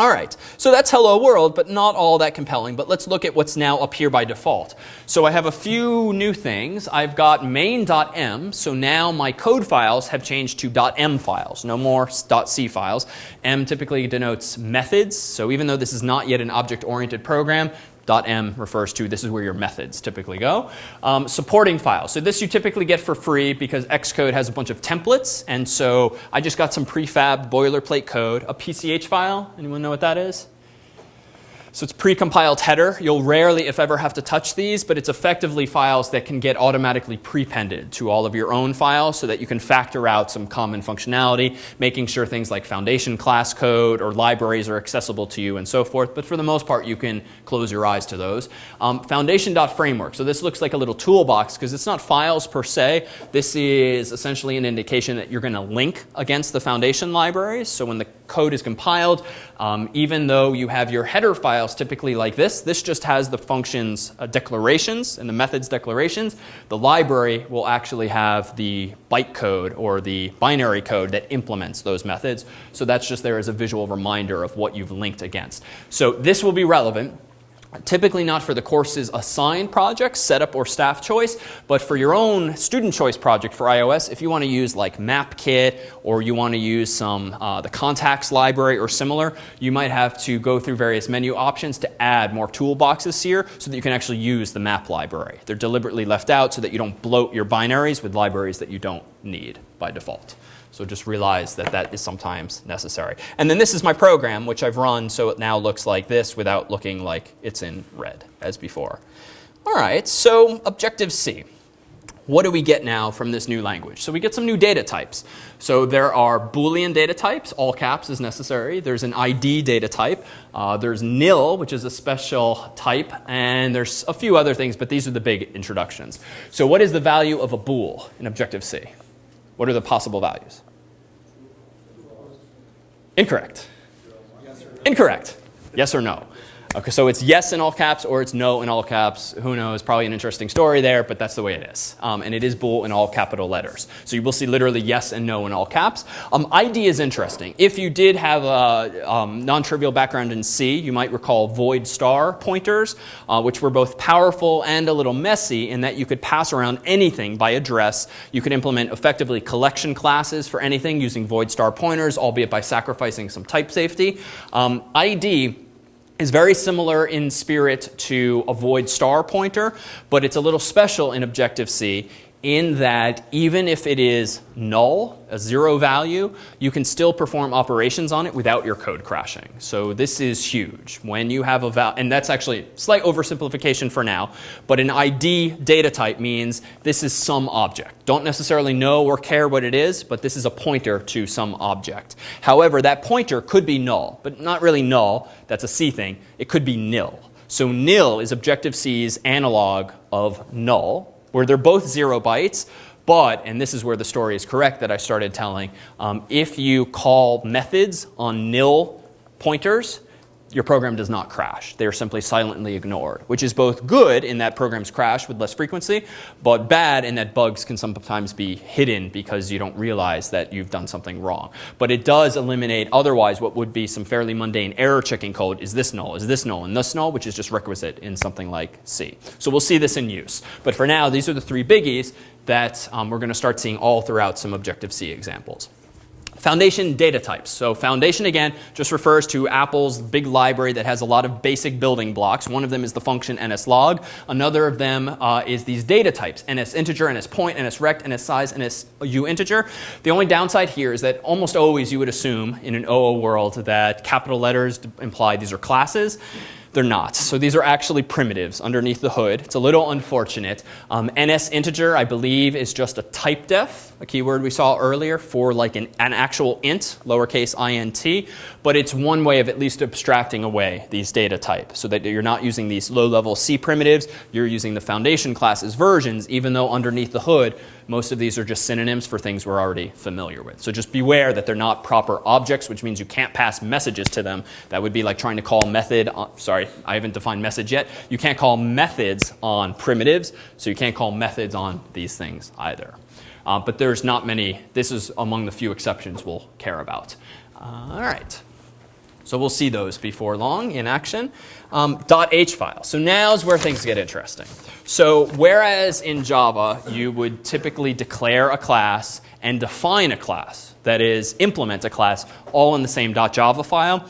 S1: All right, so that's hello world, but not all that compelling. But let's look at what's now up here by default. So I have a few new things. I've got main.m, so now my code files have changed to .m files, no more .c files. M typically denotes methods, so even though this is not yet an object-oriented program, .m refers to this is where your methods typically go. Um, supporting files. So this you typically get for free because Xcode has a bunch of templates. And so I just got some prefab boilerplate code. A PCH file, anyone know what that is? So it's pre-compiled header. You'll rarely, if ever, have to touch these, but it's effectively files that can get automatically prepended to all of your own files so that you can factor out some common functionality, making sure things like foundation class code or libraries are accessible to you and so forth. But for the most part, you can close your eyes to those. Um, Foundation.framework. So this looks like a little toolbox because it's not files per se. This is essentially an indication that you're going to link against the foundation libraries. So when the code is compiled, um, even though you have your header files typically like this, this just has the functions uh, declarations and the methods declarations. The library will actually have the bytecode or the binary code that implements those methods. So that's just there as a visual reminder of what you've linked against. So this will be relevant Typically not for the course's assigned projects, setup or staff choice, but for your own student choice project for iOS, if you want to use like MapKit or you want to use some uh, the contacts library or similar, you might have to go through various menu options to add more toolboxes here so that you can actually use the map library. They're deliberately left out so that you don't bloat your binaries with libraries that you don't need by default. So just realize that that is sometimes necessary. And then this is my program, which I've run so it now looks like this without looking like it's in red as before. All right, so Objective-C. What do we get now from this new language? So we get some new data types. So there are Boolean data types, all caps is necessary. There's an ID data type. Uh, there's nil, which is a special type. And there's a few other things, but these are the big introductions. So what is the value of a bool in Objective-C? What are the possible values? Incorrect. Incorrect. Yes or no? Okay, so it's yes in all caps or it's no in all caps. Who knows? Probably an interesting story there, but that's the way it is. Um, and it is bool in all capital letters. So you will see literally yes and no in all caps. Um, ID is interesting. If you did have a um, non-trivial background in C, you might recall void star pointers, uh, which were both powerful and a little messy in that you could pass around anything by address. You could implement effectively collection classes for anything using void star pointers, albeit by sacrificing some type safety. Um, ID is very similar in spirit to a void star pointer, but it's a little special in Objective-C in that even if it is null, a zero value, you can still perform operations on it without your code crashing. So this is huge. When you have a val, and that's actually slight oversimplification for now, but an ID data type means this is some object. Don't necessarily know or care what it is, but this is a pointer to some object. However, that pointer could be null, but not really null. That's a C thing. It could be nil. So nil is Objective-C's analog of null, where they're both zero bytes, but, and this is where the story is correct that I started telling, um, if you call methods on nil pointers, your program does not crash. They are simply silently ignored, which is both good in that programs crash with less frequency, but bad in that bugs can sometimes be hidden because you don't realize that you've done something wrong. But it does eliminate otherwise what would be some fairly mundane error checking code. Is this null? Is this null? And this null, which is just requisite in something like C. So we'll see this in use. But for now, these are the three biggies that um, we're going to start seeing all throughout some Objective-C examples. Foundation data types. So foundation again just refers to Apple's big library that has a lot of basic building blocks. One of them is the function nslog. Another of them uh, is these data types, nsinteger, nspoint, nsrect, point, ns rect, ns size, ns u integer. The only downside here is that almost always you would assume in an OO world that capital letters imply these are classes. They're not. So these are actually primitives underneath the hood. It's a little unfortunate. Um, NS integer, I believe, is just a type def, a keyword we saw earlier for like an, an actual int, lowercase int. But it's one way of at least abstracting away these data types so that you're not using these low-level C primitives. You're using the foundation classes versions, even though underneath the hood, most of these are just synonyms for things we're already familiar with. So just beware that they're not proper objects, which means you can't pass messages to them. That would be like trying to call method, sorry, I haven't defined message yet. You can't call methods on primitives, so you can't call methods on these things either. Uh, but there's not many, this is among the few exceptions we'll care about. Uh, all right. So we'll see those before long in action. Um, .h file. So now is where things get interesting. So whereas in Java you would typically declare a class and define a class, that is implement a class all in the same .java file,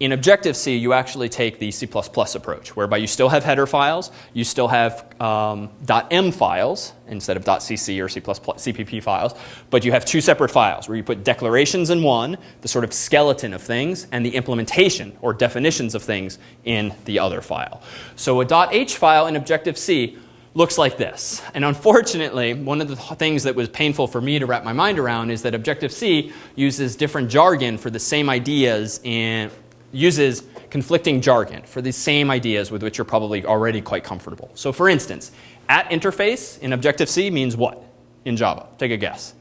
S1: in Objective-C, you actually take the C++ approach, whereby you still have header files, you still have um, .m files instead of .cc or C++ CPP files, but you have two separate files where you put declarations in one, the sort of skeleton of things, and the implementation or definitions of things in the other file. So a .h file in Objective-C looks like this. And unfortunately, one of the things that was painful for me to wrap my mind around is that Objective-C uses different jargon for the same ideas in uses conflicting jargon for the same ideas with which you're probably already quite comfortable. So for instance, at interface in Objective-C means what in Java? Take a guess.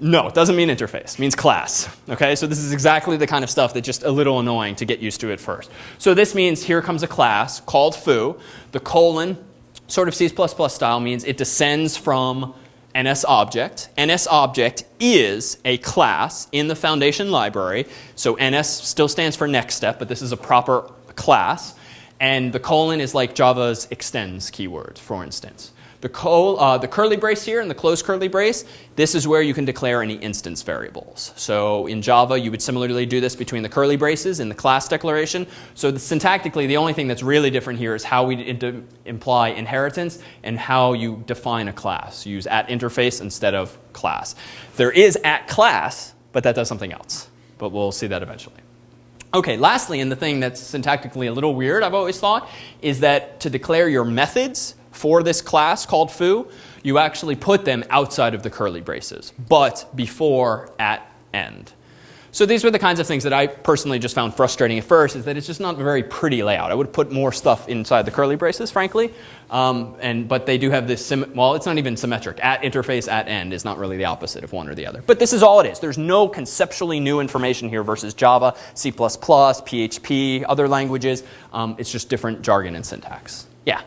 S1: No, it doesn't mean interface. It means class. Okay, so this is exactly the kind of stuff that's just a little annoying to get used to at first. So this means here comes a class called foo. The colon, sort of C++ style, means it descends from NS object. NS object is a class in the foundation library. So NS still stands for NeXTSTEP, but this is a proper class. And the colon is like Java's extends keyword, for instance. The, uh, the curly brace here and the closed curly brace, this is where you can declare any instance variables. So in Java, you would similarly do this between the curly braces in the class declaration. So the, syntactically, the only thing that's really different here is how we imply inheritance and how you define a class. You use at interface instead of class. There is at class, but that does something else. But we'll see that eventually. Okay, lastly, and the thing that's syntactically a little weird, I've always thought, is that to declare your methods, for this class called foo, you actually put them outside of the curly braces, but before at end. So these were the kinds of things that I personally just found frustrating at first, is that it's just not a very pretty layout. I would put more stuff inside the curly braces, frankly. Um, and, but they do have this, well, it's not even symmetric. At interface, at end is not really the opposite of one or the other. But this is all it is. There's no conceptually new information here versus Java, C++, PHP, other languages. Um, it's just different jargon and syntax. Yeah?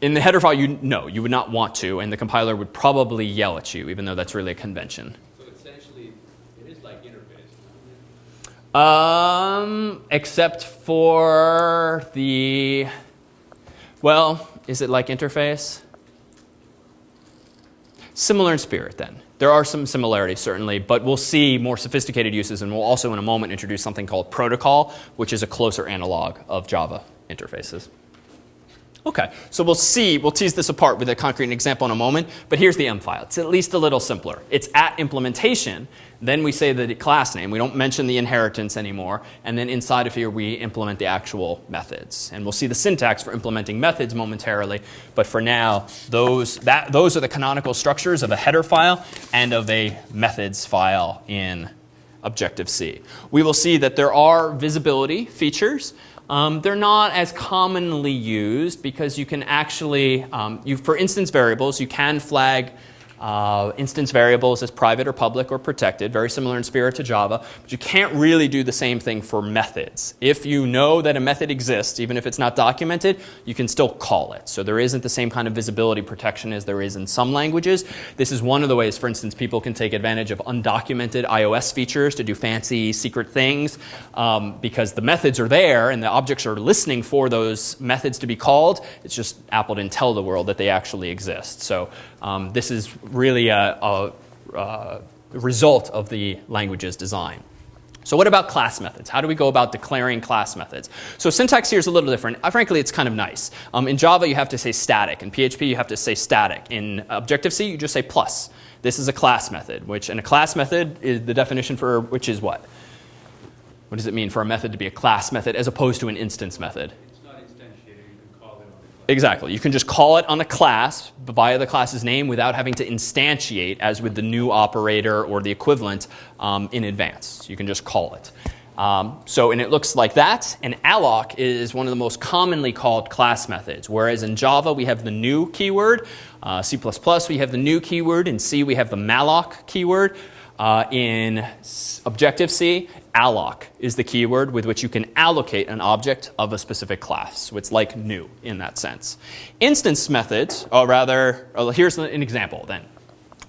S1: In the header file, you no, you would not want to, and the compiler would probably yell at you, even though that's really a convention.
S5: So essentially, it is like interface.
S1: Um, except for the, well, is it like interface? Similar in spirit, then. There are some similarities, certainly, but we'll see more sophisticated uses, and we'll also in a moment introduce something called protocol, which is a closer analog of Java interfaces. Okay, so we'll see, we'll tease this apart with a concrete example in a moment, but here's the M file. It's at least a little simpler. It's at implementation, then we say the class name. We don't mention the inheritance anymore, and then inside of here we implement the actual methods. And we'll see the syntax for implementing methods momentarily, but for now, those, that, those are the canonical structures of a header file and of a methods file in Objective-C. We will see that there are visibility features um, they're not as commonly used because you can actually, um, you, for instance variables, you can flag uh, instance variables as private or public or protected, very similar in spirit to Java, but you can't really do the same thing for methods. If you know that a method exists, even if it's not documented, you can still call it. So there isn't the same kind of visibility protection as there is in some languages. This is one of the ways, for instance, people can take advantage of undocumented iOS features to do fancy secret things um, because the methods are there and the objects are listening for those methods to be called. It's just Apple didn't tell the world that they actually exist. So um, this is really a, a, a result of the language's design. So what about class methods? How do we go about declaring class methods? So syntax here is a little different. Uh, frankly, it's kind of nice. Um, in Java, you have to say static. In PHP, you have to say static. In Objective-C, you just say plus. This is a class method, which, and a class method is the definition for which is what? What does it mean for a method to be a class method as opposed to an instance method?
S5: It's not instantiated, you can call it on the class.
S1: Exactly. You can just call it on a class via the class's name without having to instantiate as with the new operator or the equivalent um, in advance. You can just call it. Um, so, and it looks like that. And alloc is one of the most commonly called class methods. Whereas in Java, we have the new keyword. Uh, C++, we have the new keyword. In C, we have the malloc keyword. Uh, in Objective-C, alloc is the keyword with which you can allocate an object of a specific class. So it's like new in that sense. Instance methods, or rather, uh, here's an example then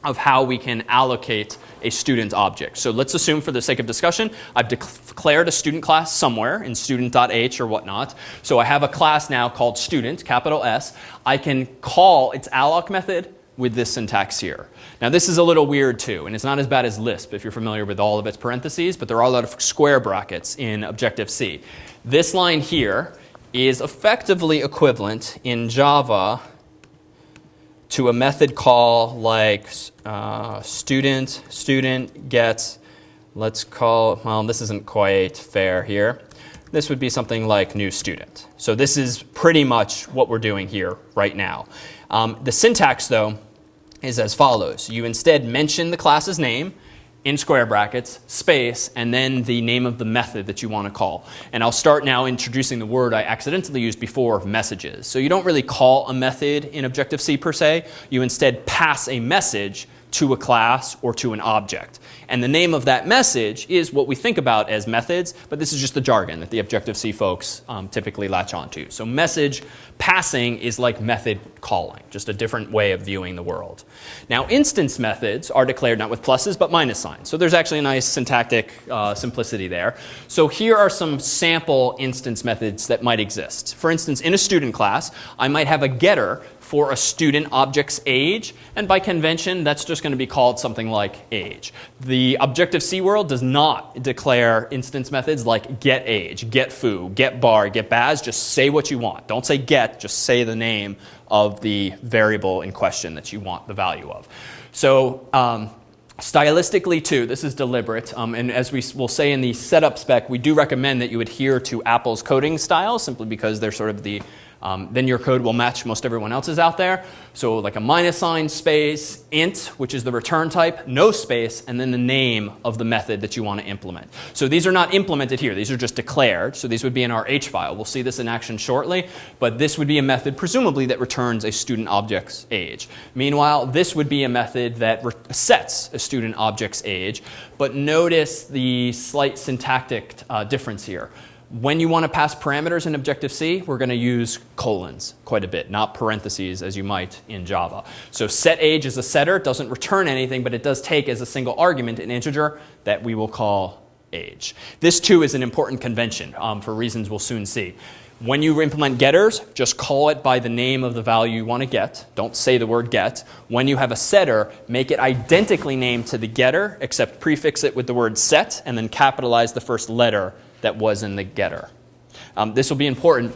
S1: of how we can allocate a student object. So let's assume for the sake of discussion, I've declared a student class somewhere in student.h or whatnot. So I have a class now called student, capital S. I can call its alloc method with this syntax here. Now this is a little weird too, and it's not as bad as Lisp if you're familiar with all of its parentheses, but there are a lot of square brackets in Objective-C. This line here is effectively equivalent in Java to a method call like uh, student, student gets, let's call, well, this isn't quite fair here. This would be something like new student. So this is pretty much what we're doing here right now. Um, the syntax, though, is as follows. You instead mention the class's name in square brackets, space, and then the name of the method that you want to call. And I'll start now introducing the word I accidentally used before, messages. So you don't really call a method in Objective-C per se. You instead pass a message to a class or to an object. And the name of that message is what we think about as methods, but this is just the jargon that the Objective-C folks um, typically latch onto. So message passing is like method calling, just a different way of viewing the world. Now instance methods are declared not with pluses but minus signs. So there's actually a nice syntactic uh, simplicity there. So here are some sample instance methods that might exist. For instance, in a student class, I might have a getter for a student object's age, and by convention, that's just going to be called something like age. The Objective-C world does not declare instance methods like get age, get foo, get bar, get baz. Just say what you want. Don't say get, just say the name of the variable in question that you want the value of. So um, Stylistically, too, this is deliberate. Um, and as we will say in the setup spec, we do recommend that you adhere to Apple's coding style simply because they're sort of the um, then your code will match most everyone else's out there. So like a minus sign, space, int, which is the return type, no space, and then the name of the method that you want to implement. So these are not implemented here. These are just declared. So these would be in our H file. We'll see this in action shortly. But this would be a method, presumably, that returns a student object's age. Meanwhile, this would be a method that sets a student object's age. But notice the slight syntactic uh, difference here. When you want to pass parameters in Objective-C, we're going to use colons quite a bit, not parentheses as you might in Java. So set age is a setter, it doesn't return anything, but it does take as a single argument an integer that we will call age. This too is an important convention um, for reasons we'll soon see. When you implement getters, just call it by the name of the value you want to get. Don't say the word get. When you have a setter, make it identically named to the getter, except prefix it with the word set, and then capitalize the first letter that was in the getter. Um, this will be important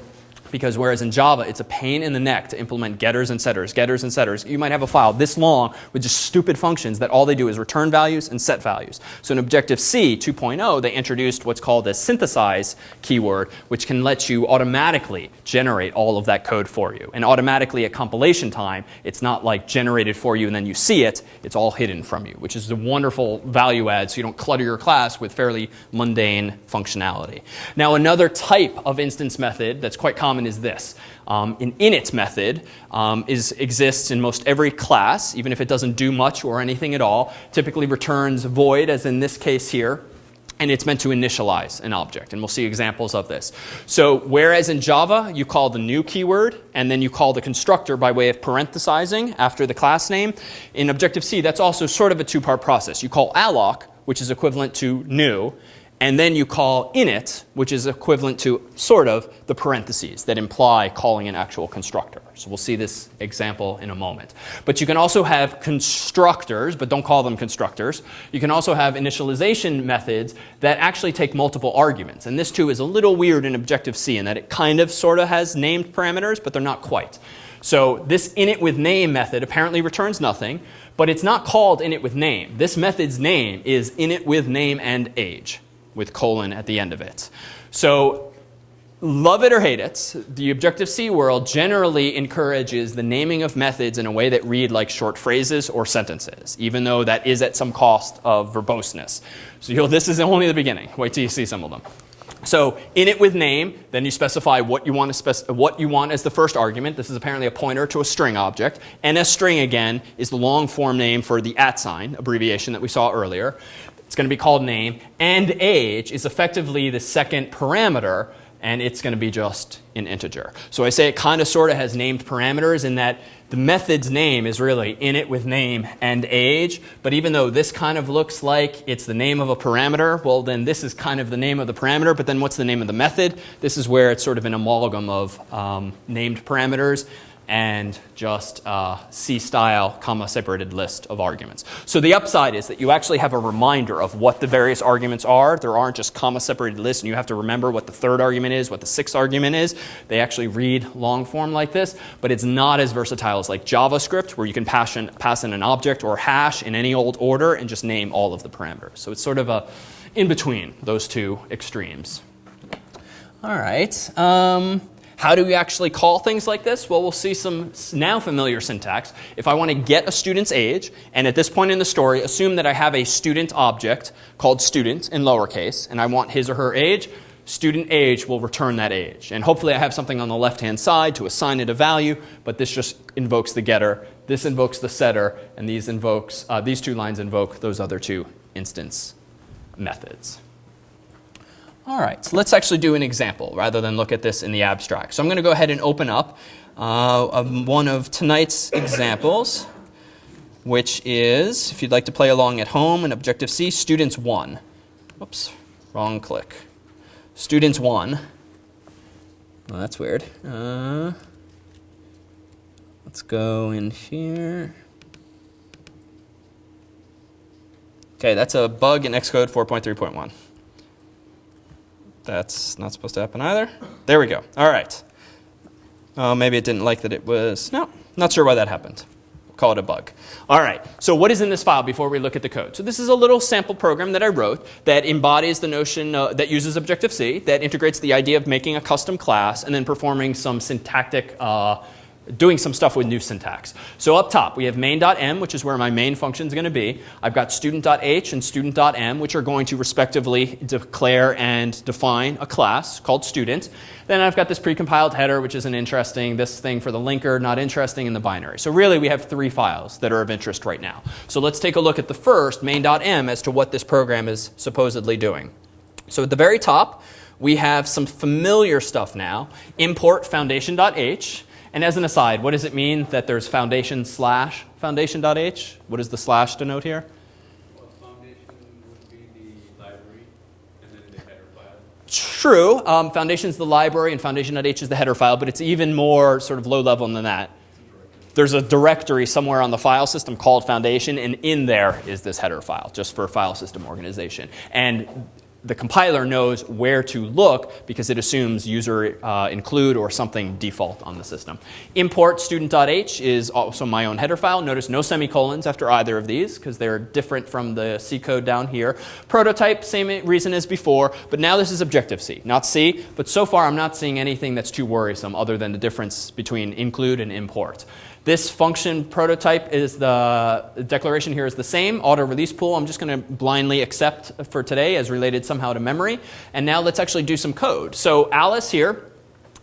S1: because whereas in Java, it's a pain in the neck to implement getters and setters, getters and setters. You might have a file this long with just stupid functions that all they do is return values and set values. So in Objective-C 2.0, they introduced what's called a synthesize keyword, which can let you automatically generate all of that code for you. And automatically at compilation time, it's not like generated for you and then you see it. It's all hidden from you, which is a wonderful value add so you don't clutter your class with fairly mundane functionality. Now another type of instance method that's quite common common is this. Um, an init method um, is, exists in most every class, even if it doesn't do much or anything at all. Typically returns void, as in this case here, and it's meant to initialize an object. And we'll see examples of this. So whereas in Java, you call the new keyword, and then you call the constructor by way of parenthesizing after the class name, in Objective-C, that's also sort of a two-part process. You call alloc, which is equivalent to new, and then you call init, which is equivalent to sort of the parentheses that imply calling an actual constructor. So we'll see this example in a moment. But you can also have constructors, but don't call them constructors. You can also have initialization methods that actually take multiple arguments. And this too is a little weird in Objective-C in that it kind of sort of has named parameters, but they're not quite. So this init with name method apparently returns nothing, but it's not called init with name. This method's name is init with name and age with colon at the end of it. So love it or hate it, the Objective-C world generally encourages the naming of methods in a way that read like short phrases or sentences, even though that is at some cost of verboseness. So this is only the beginning. Wait till you see some of them. So init with name, then you specify what you want to what you want as the first argument. This is apparently a pointer to a string object. And a NSString again is the long form name for the at sign abbreviation that we saw earlier. It's going to be called name. And age is effectively the second parameter, and it's going to be just an integer. So I say it kind of sort of has named parameters in that the method's name is really init with name and age. But even though this kind of looks like it's the name of a parameter, well, then this is kind of the name of the parameter. But then what's the name of the method? This is where it's sort of an amalgam of um, named parameters and just uh, C-style comma separated list of arguments. So the upside is that you actually have a reminder of what the various arguments are. There aren't just comma separated lists and you have to remember what the third argument is, what the sixth argument is. They actually read long form like this, but it's not as versatile as like JavaScript where you can pass in, pass in an object or hash in any old order and just name all of the parameters. So it's sort of a in between those two extremes. All right. Um, how do we actually call things like this? Well, we'll see some now familiar syntax. If I want to get a student's age, and at this point in the story, assume that I have a student object called student in lowercase, and I want his or her age, student age will return that age. And hopefully I have something on the left-hand side to assign it a value, but this just invokes the getter. This invokes the setter, and these, invokes, uh, these two lines invoke those other two instance methods. All right, so let's actually do an example rather than look at this in the abstract. So I'm going to go ahead and open up uh, one of tonight's examples, which is, if you'd like to play along at home in Objective-C, Students 1. Whoops, wrong click. Students 1. Well, that's weird. Uh, let's go in here. Okay, that's a bug in Xcode 4.3.1. That's not supposed to happen either. There we go. All right. Oh, maybe it didn't like that it was. No, not sure why that happened. call it a bug. All right. So what is in this file before we look at the code? So this is a little sample program that I wrote that embodies the notion uh, that uses Objective-C, that integrates the idea of making a custom class and then performing some syntactic uh, doing some stuff with new syntax. So up top, we have main.m, which is where my main function is going to be. I've got student.h and student.m, which are going to respectively declare and define a class called student. Then I've got this precompiled header, which isn't interesting, this thing for the linker, not interesting, in the binary. So really, we have three files that are of interest right now. So let's take a look at the first, main.m, as to what this program is supposedly doing. So at the very top, we have some familiar stuff now. Import foundation.h. And as an aside, what does it mean that there's foundation slash foundation.h? What does the slash denote here?
S5: Foundation would be the library and then the header file.
S1: True. Um, foundation is the library and foundation.h is the header file, but it's even more sort of low level than that. There's a directory somewhere on the file system called foundation, and in there is this header file, just for file system organization. And the compiler knows where to look because it assumes user uh, include or something default on the system. Import student.h is also my own header file. Notice no semicolons after either of these because they're different from the C code down here. Prototype, same reason as before, but now this is Objective-C, not C. But so far I'm not seeing anything that's too worrisome other than the difference between include and import. This function prototype is the, declaration here is the same. Auto release pool, I'm just going to blindly accept for today as related somehow to memory. And now let's actually do some code. So Alice here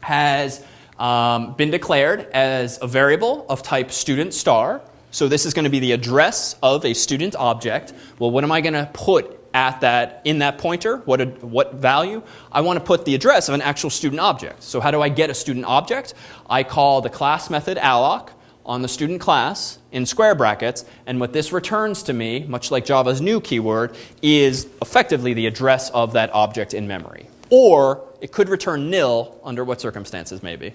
S1: has um, been declared as a variable of type student star. So this is going to be the address of a student object. Well, what am I going to put at that in that pointer? What, a, what value? I want to put the address of an actual student object. So how do I get a student object? I call the class method alloc on the student class in square brackets, and what this returns to me, much like Java's new keyword, is effectively the address of that object in memory. Or it could return nil under what circumstances maybe?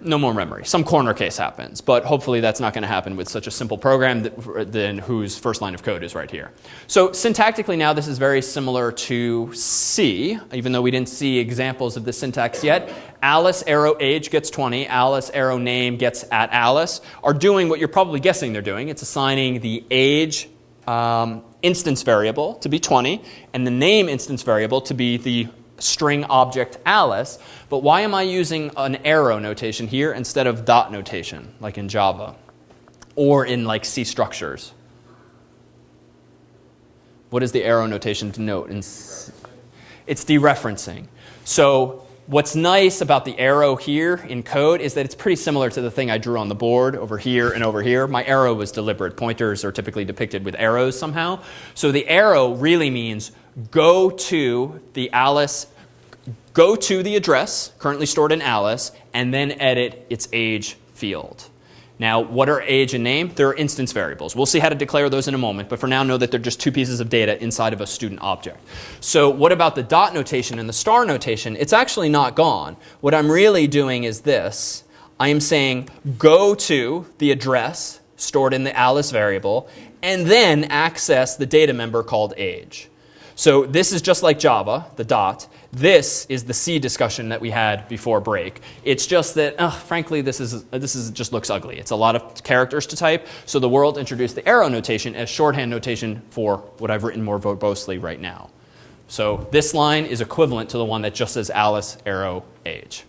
S1: No more memory. Some corner case happens, but hopefully that's not going to happen with such a simple program that, then whose first line of code is right here. So syntactically now this is very similar to C, even though we didn't see examples of the syntax yet. Alice arrow age gets 20, Alice arrow name gets at Alice, are doing what you're probably guessing they're doing. It's assigning the age um, instance variable to be 20 and the name instance variable to be the string object Alice, but why am I using an arrow notation here instead of dot notation, like in Java, or in like C structures? What does the arrow notation denote? It's dereferencing. So what's nice about the arrow here in code is that it's pretty similar to the thing I drew on the board over here and over here. My arrow was deliberate. Pointers are typically depicted with arrows somehow. So the arrow really means go to the Alice, go to the address currently stored in Alice, and then edit its age field. Now, what are age and name? They're instance variables. We'll see how to declare those in a moment, but for now know that they're just two pieces of data inside of a student object. So what about the dot notation and the star notation? It's actually not gone. What I'm really doing is this. I am saying go to the address stored in the Alice variable, and then access the data member called age. So this is just like Java, the dot. This is the C discussion that we had before break. It's just that, frankly, this is this is just looks ugly. It's a lot of characters to type. So the world introduced the arrow notation as shorthand notation for what I've written more verbosely right now. So this line is equivalent to the one that just says Alice arrow age.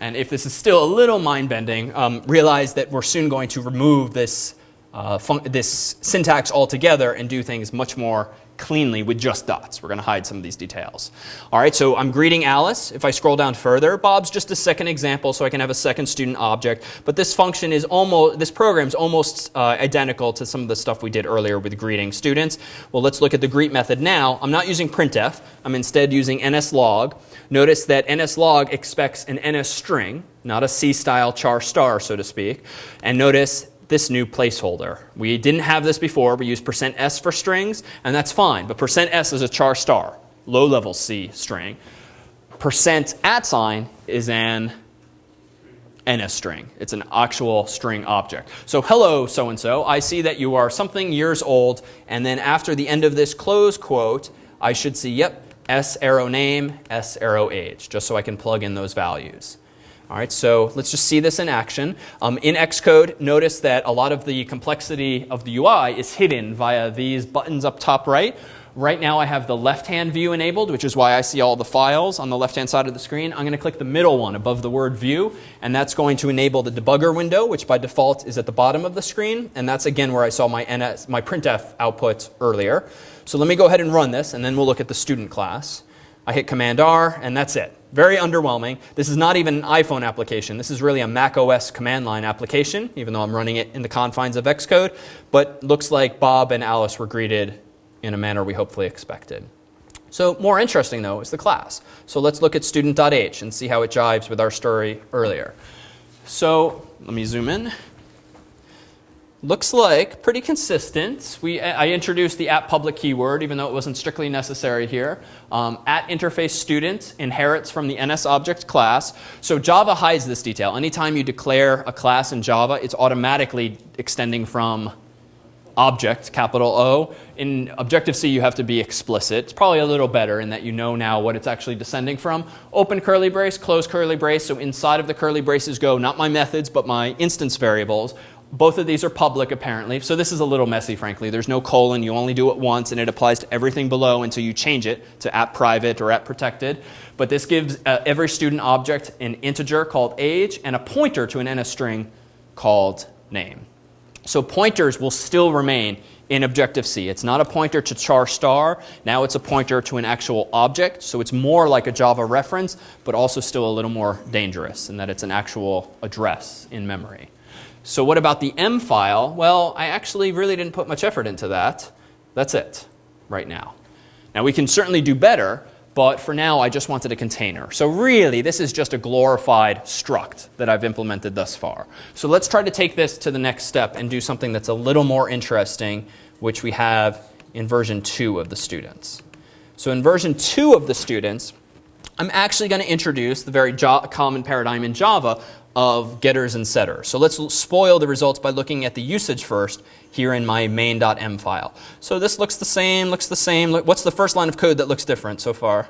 S1: And if this is still a little mind bending, um, realize that we're soon going to remove this uh, this syntax altogether and do things much more cleanly with just dots. We're going to hide some of these details. All right, so I'm greeting Alice. If I scroll down further, Bob's just a second example, so I can have a second student object. But this function is almost, this program is almost uh, identical to some of the stuff we did earlier with greeting students. Well, let's look at the greet method now. I'm not using printf. I'm instead using nslog. Notice that nslog expects an ns string, not a C-style char star, so to speak. And notice this new placeholder. We didn't have this before. We use percent %s for strings, and that's fine. But percent %s is a char star, low-level C string. Percent at sign is an NS string. It's an actual string object. So hello, so-and-so. I see that you are something years old. And then after the end of this close quote, I should see, yep, S arrow name, S arrow age, just so I can plug in those values. All right, so let's just see this in action. Um, in Xcode, notice that a lot of the complexity of the UI is hidden via these buttons up top right. Right now I have the left-hand view enabled, which is why I see all the files on the left-hand side of the screen. I'm going to click the middle one above the word view, and that's going to enable the debugger window, which by default is at the bottom of the screen. And that's, again, where I saw my, NS, my printf output earlier. So let me go ahead and run this, and then we'll look at the student class. I hit Command R, and that's it. Very underwhelming. This is not even an iPhone application. This is really a Mac OS command line application, even though I'm running it in the confines of Xcode. But looks like Bob and Alice were greeted in a manner we hopefully expected. So more interesting, though, is the class. So let's look at student.h and see how it jives with our story earlier. So let me zoom in looks like pretty consistent. We, I introduced the at public keyword, even though it wasn't strictly necessary here. Um, at interface student inherits from the NS object class. So Java hides this detail. Anytime you declare a class in Java, it's automatically extending from object, capital O. In Objective-C, you have to be explicit. It's probably a little better in that you know now what it's actually descending from. Open curly brace, close curly brace. So inside of the curly braces go not my methods, but my instance variables. Both of these are public apparently, so this is a little messy frankly. There's no colon, you only do it once and it applies to everything below until you change it to at private or at protected. But this gives uh, every student object an integer called age and a pointer to an NS string called name. So pointers will still remain in Objective-C. It's not a pointer to char star. Now it's a pointer to an actual object. So it's more like a Java reference, but also still a little more dangerous in that it's an actual address in memory. So what about the M file? Well, I actually really didn't put much effort into that. That's it right now. Now we can certainly do better, but for now I just wanted a container. So really this is just a glorified struct that I've implemented thus far. So let's try to take this to the next step and do something that's a little more interesting, which we have in version 2 of the students. So in version 2 of the students, I'm actually going to introduce the very common paradigm in Java of getters and setters. So let's spoil the results by looking at the usage first here in my main.m file. So this looks the same, looks the same. What's the first line of code that looks different so far?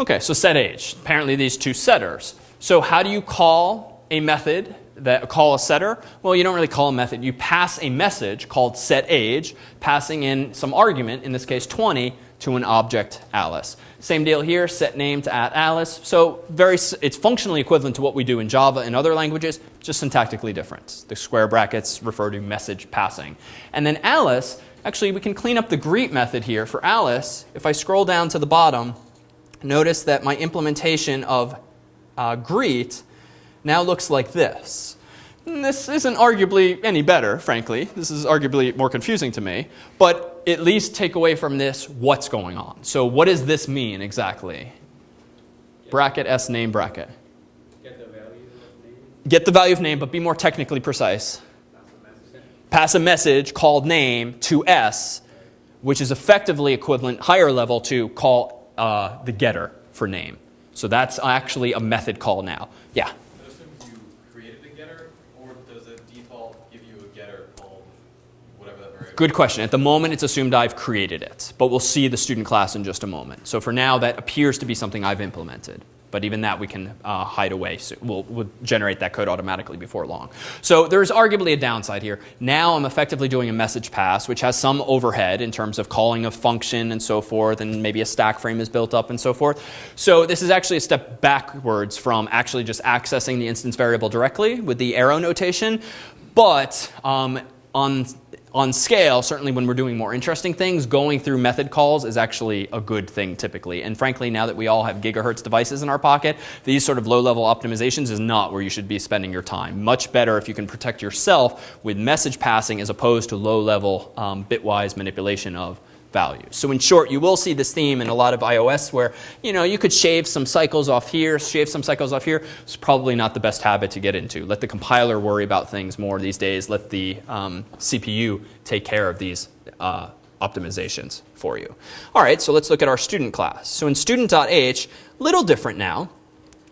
S1: Okay, so set age. Apparently these two setters. So how do you call a method that call a setter? Well, you don't really call a method. You pass a message called set age, passing in some argument, in this case 20, to an object Alice. Same deal here, set name to at Alice. So very, it's functionally equivalent to what we do in Java and other languages, just syntactically different. The square brackets refer to message passing. And then Alice, actually we can clean up the greet method here. For Alice, if I scroll down to the bottom, notice that my implementation of uh, greet now looks like this. And this isn't arguably any better, frankly. This is arguably more confusing to me. But at least take away from this what's going on. So what does this mean exactly? Bracket S name bracket.
S5: Get the value of name.
S1: Get the value of name, but be more technically precise. Pass a message called name to S, which is effectively equivalent, higher level, to call uh, the getter for name. So that's actually a method call now. Yeah?
S6: I assume you created a getter, or does it default give you a getter called whatever that variable?
S1: Good question. At the moment, it's assumed I've created it, but we'll see the student class in just a moment. So for now, that appears to be something I've implemented. But even that we can uh, hide away. So we'll, we'll, generate that code automatically before long. So there's arguably a downside here. Now I'm effectively doing a message pass, which has some overhead in terms of calling a function and so forth, and maybe a stack frame is built up and so forth. So this is actually a step backwards from actually just accessing the instance variable directly with the arrow notation. But um, on on scale, certainly when we're doing more interesting things, going through method calls is actually a good thing typically. And frankly, now that we all have gigahertz devices in our pocket, these sort of low-level optimizations is not where you should be spending your time. Much better if you can protect yourself with message passing as opposed to low-level um, bitwise manipulation of values. So in short, you will see this theme in a lot of iOS where, you know, you could shave some cycles off here, shave some cycles off here. It's probably not the best habit to get into. Let the compiler worry about things more these days. Let the um, CPU take care of these uh, optimizations for you. All right, so let's look at our student class. So in student.h, little different now.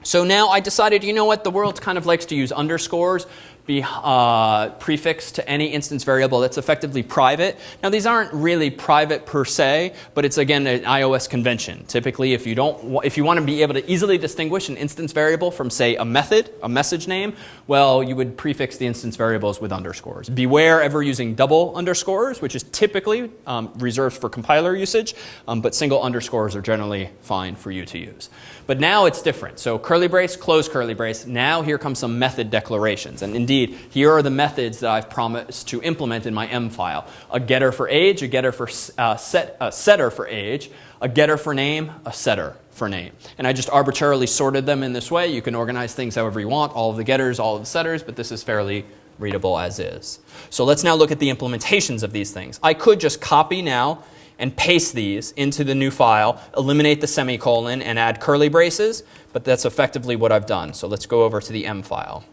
S1: So now I decided, you know what, the world kind of likes to use underscores be uh, prefixed to any instance variable that's effectively private. Now these aren't really private per se, but it's again an iOS convention. Typically if you don't if you want to be able to easily distinguish an instance variable from say a method, a message name, well you would prefix the instance variables with underscores. Beware ever using double underscores, which is typically um, reserved for compiler usage, um, but single underscores are generally fine for you to use. But now it's different. So curly brace, close curly brace. Now here comes some method declarations. And indeed, here are the methods that I've promised to implement in my M file. A getter for age, a getter for uh, set, a setter for age, a getter for name, a setter for name. And I just arbitrarily sorted them in this way. You can organize things however you want, all of the getters, all of the setters, but this is fairly readable as is. So let's now look at the implementations of these things. I could just copy now and paste these into the new file, eliminate the semicolon and add curly braces, but that's effectively what I've done. So let's go over to the M file,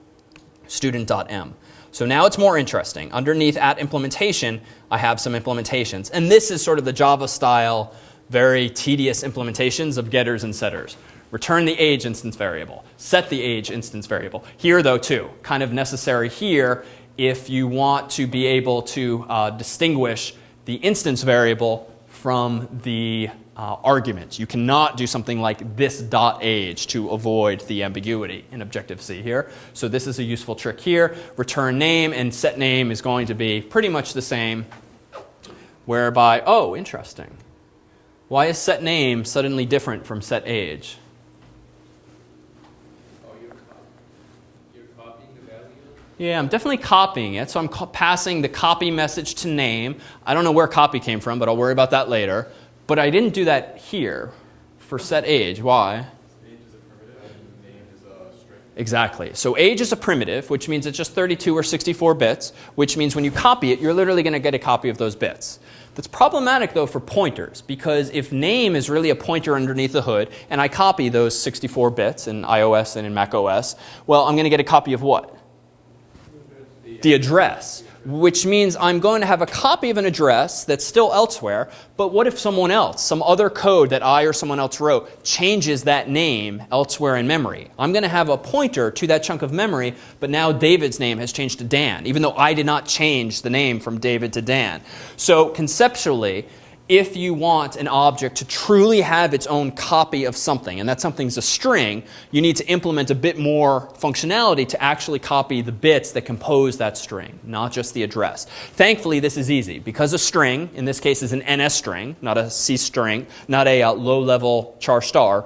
S1: student.m. So now it's more interesting. Underneath at implementation, I have some implementations. And this is sort of the Java style, very tedious implementations of getters and setters. Return the age instance variable. Set the age instance variable. Here though too, kind of necessary here if you want to be able to uh, distinguish the instance variable from the uh, arguments. You cannot do something like this dot age to avoid the ambiguity in Objective-C here. So this is a useful trick here. Return name and set name is going to be pretty much the same, whereby, oh, interesting. Why is set name suddenly different from set age?
S5: Oh, you're, cop you're copying the value?
S1: Yeah, I'm definitely copying it. So I'm passing the copy message to name. I don't know where copy came from, but I'll worry about that later. But I didn't do that here for set age. Why? Exactly. So age is a primitive, which means it's just 32 or 64 bits, which means when you copy it, you're literally going to get a copy of those bits. That's problematic though for pointers because if name is really a pointer underneath the hood and I copy those 64 bits in iOS and in macOS, well, I'm going to get a copy of what? The address, which means I'm going to have a copy of an address that's still elsewhere, but what if someone else, some other code that I or someone else wrote, changes that name elsewhere in memory? I'm going to have a pointer to that chunk of memory, but now David's name has changed to Dan, even though I did not change the name from David to Dan. So conceptually, if you want an object to truly have its own copy of something, and that something's a string, you need to implement a bit more functionality to actually copy the bits that compose that string, not just the address. Thankfully, this is easy because a string, in this case, is an NS string, not a C string, not a uh, low level char star.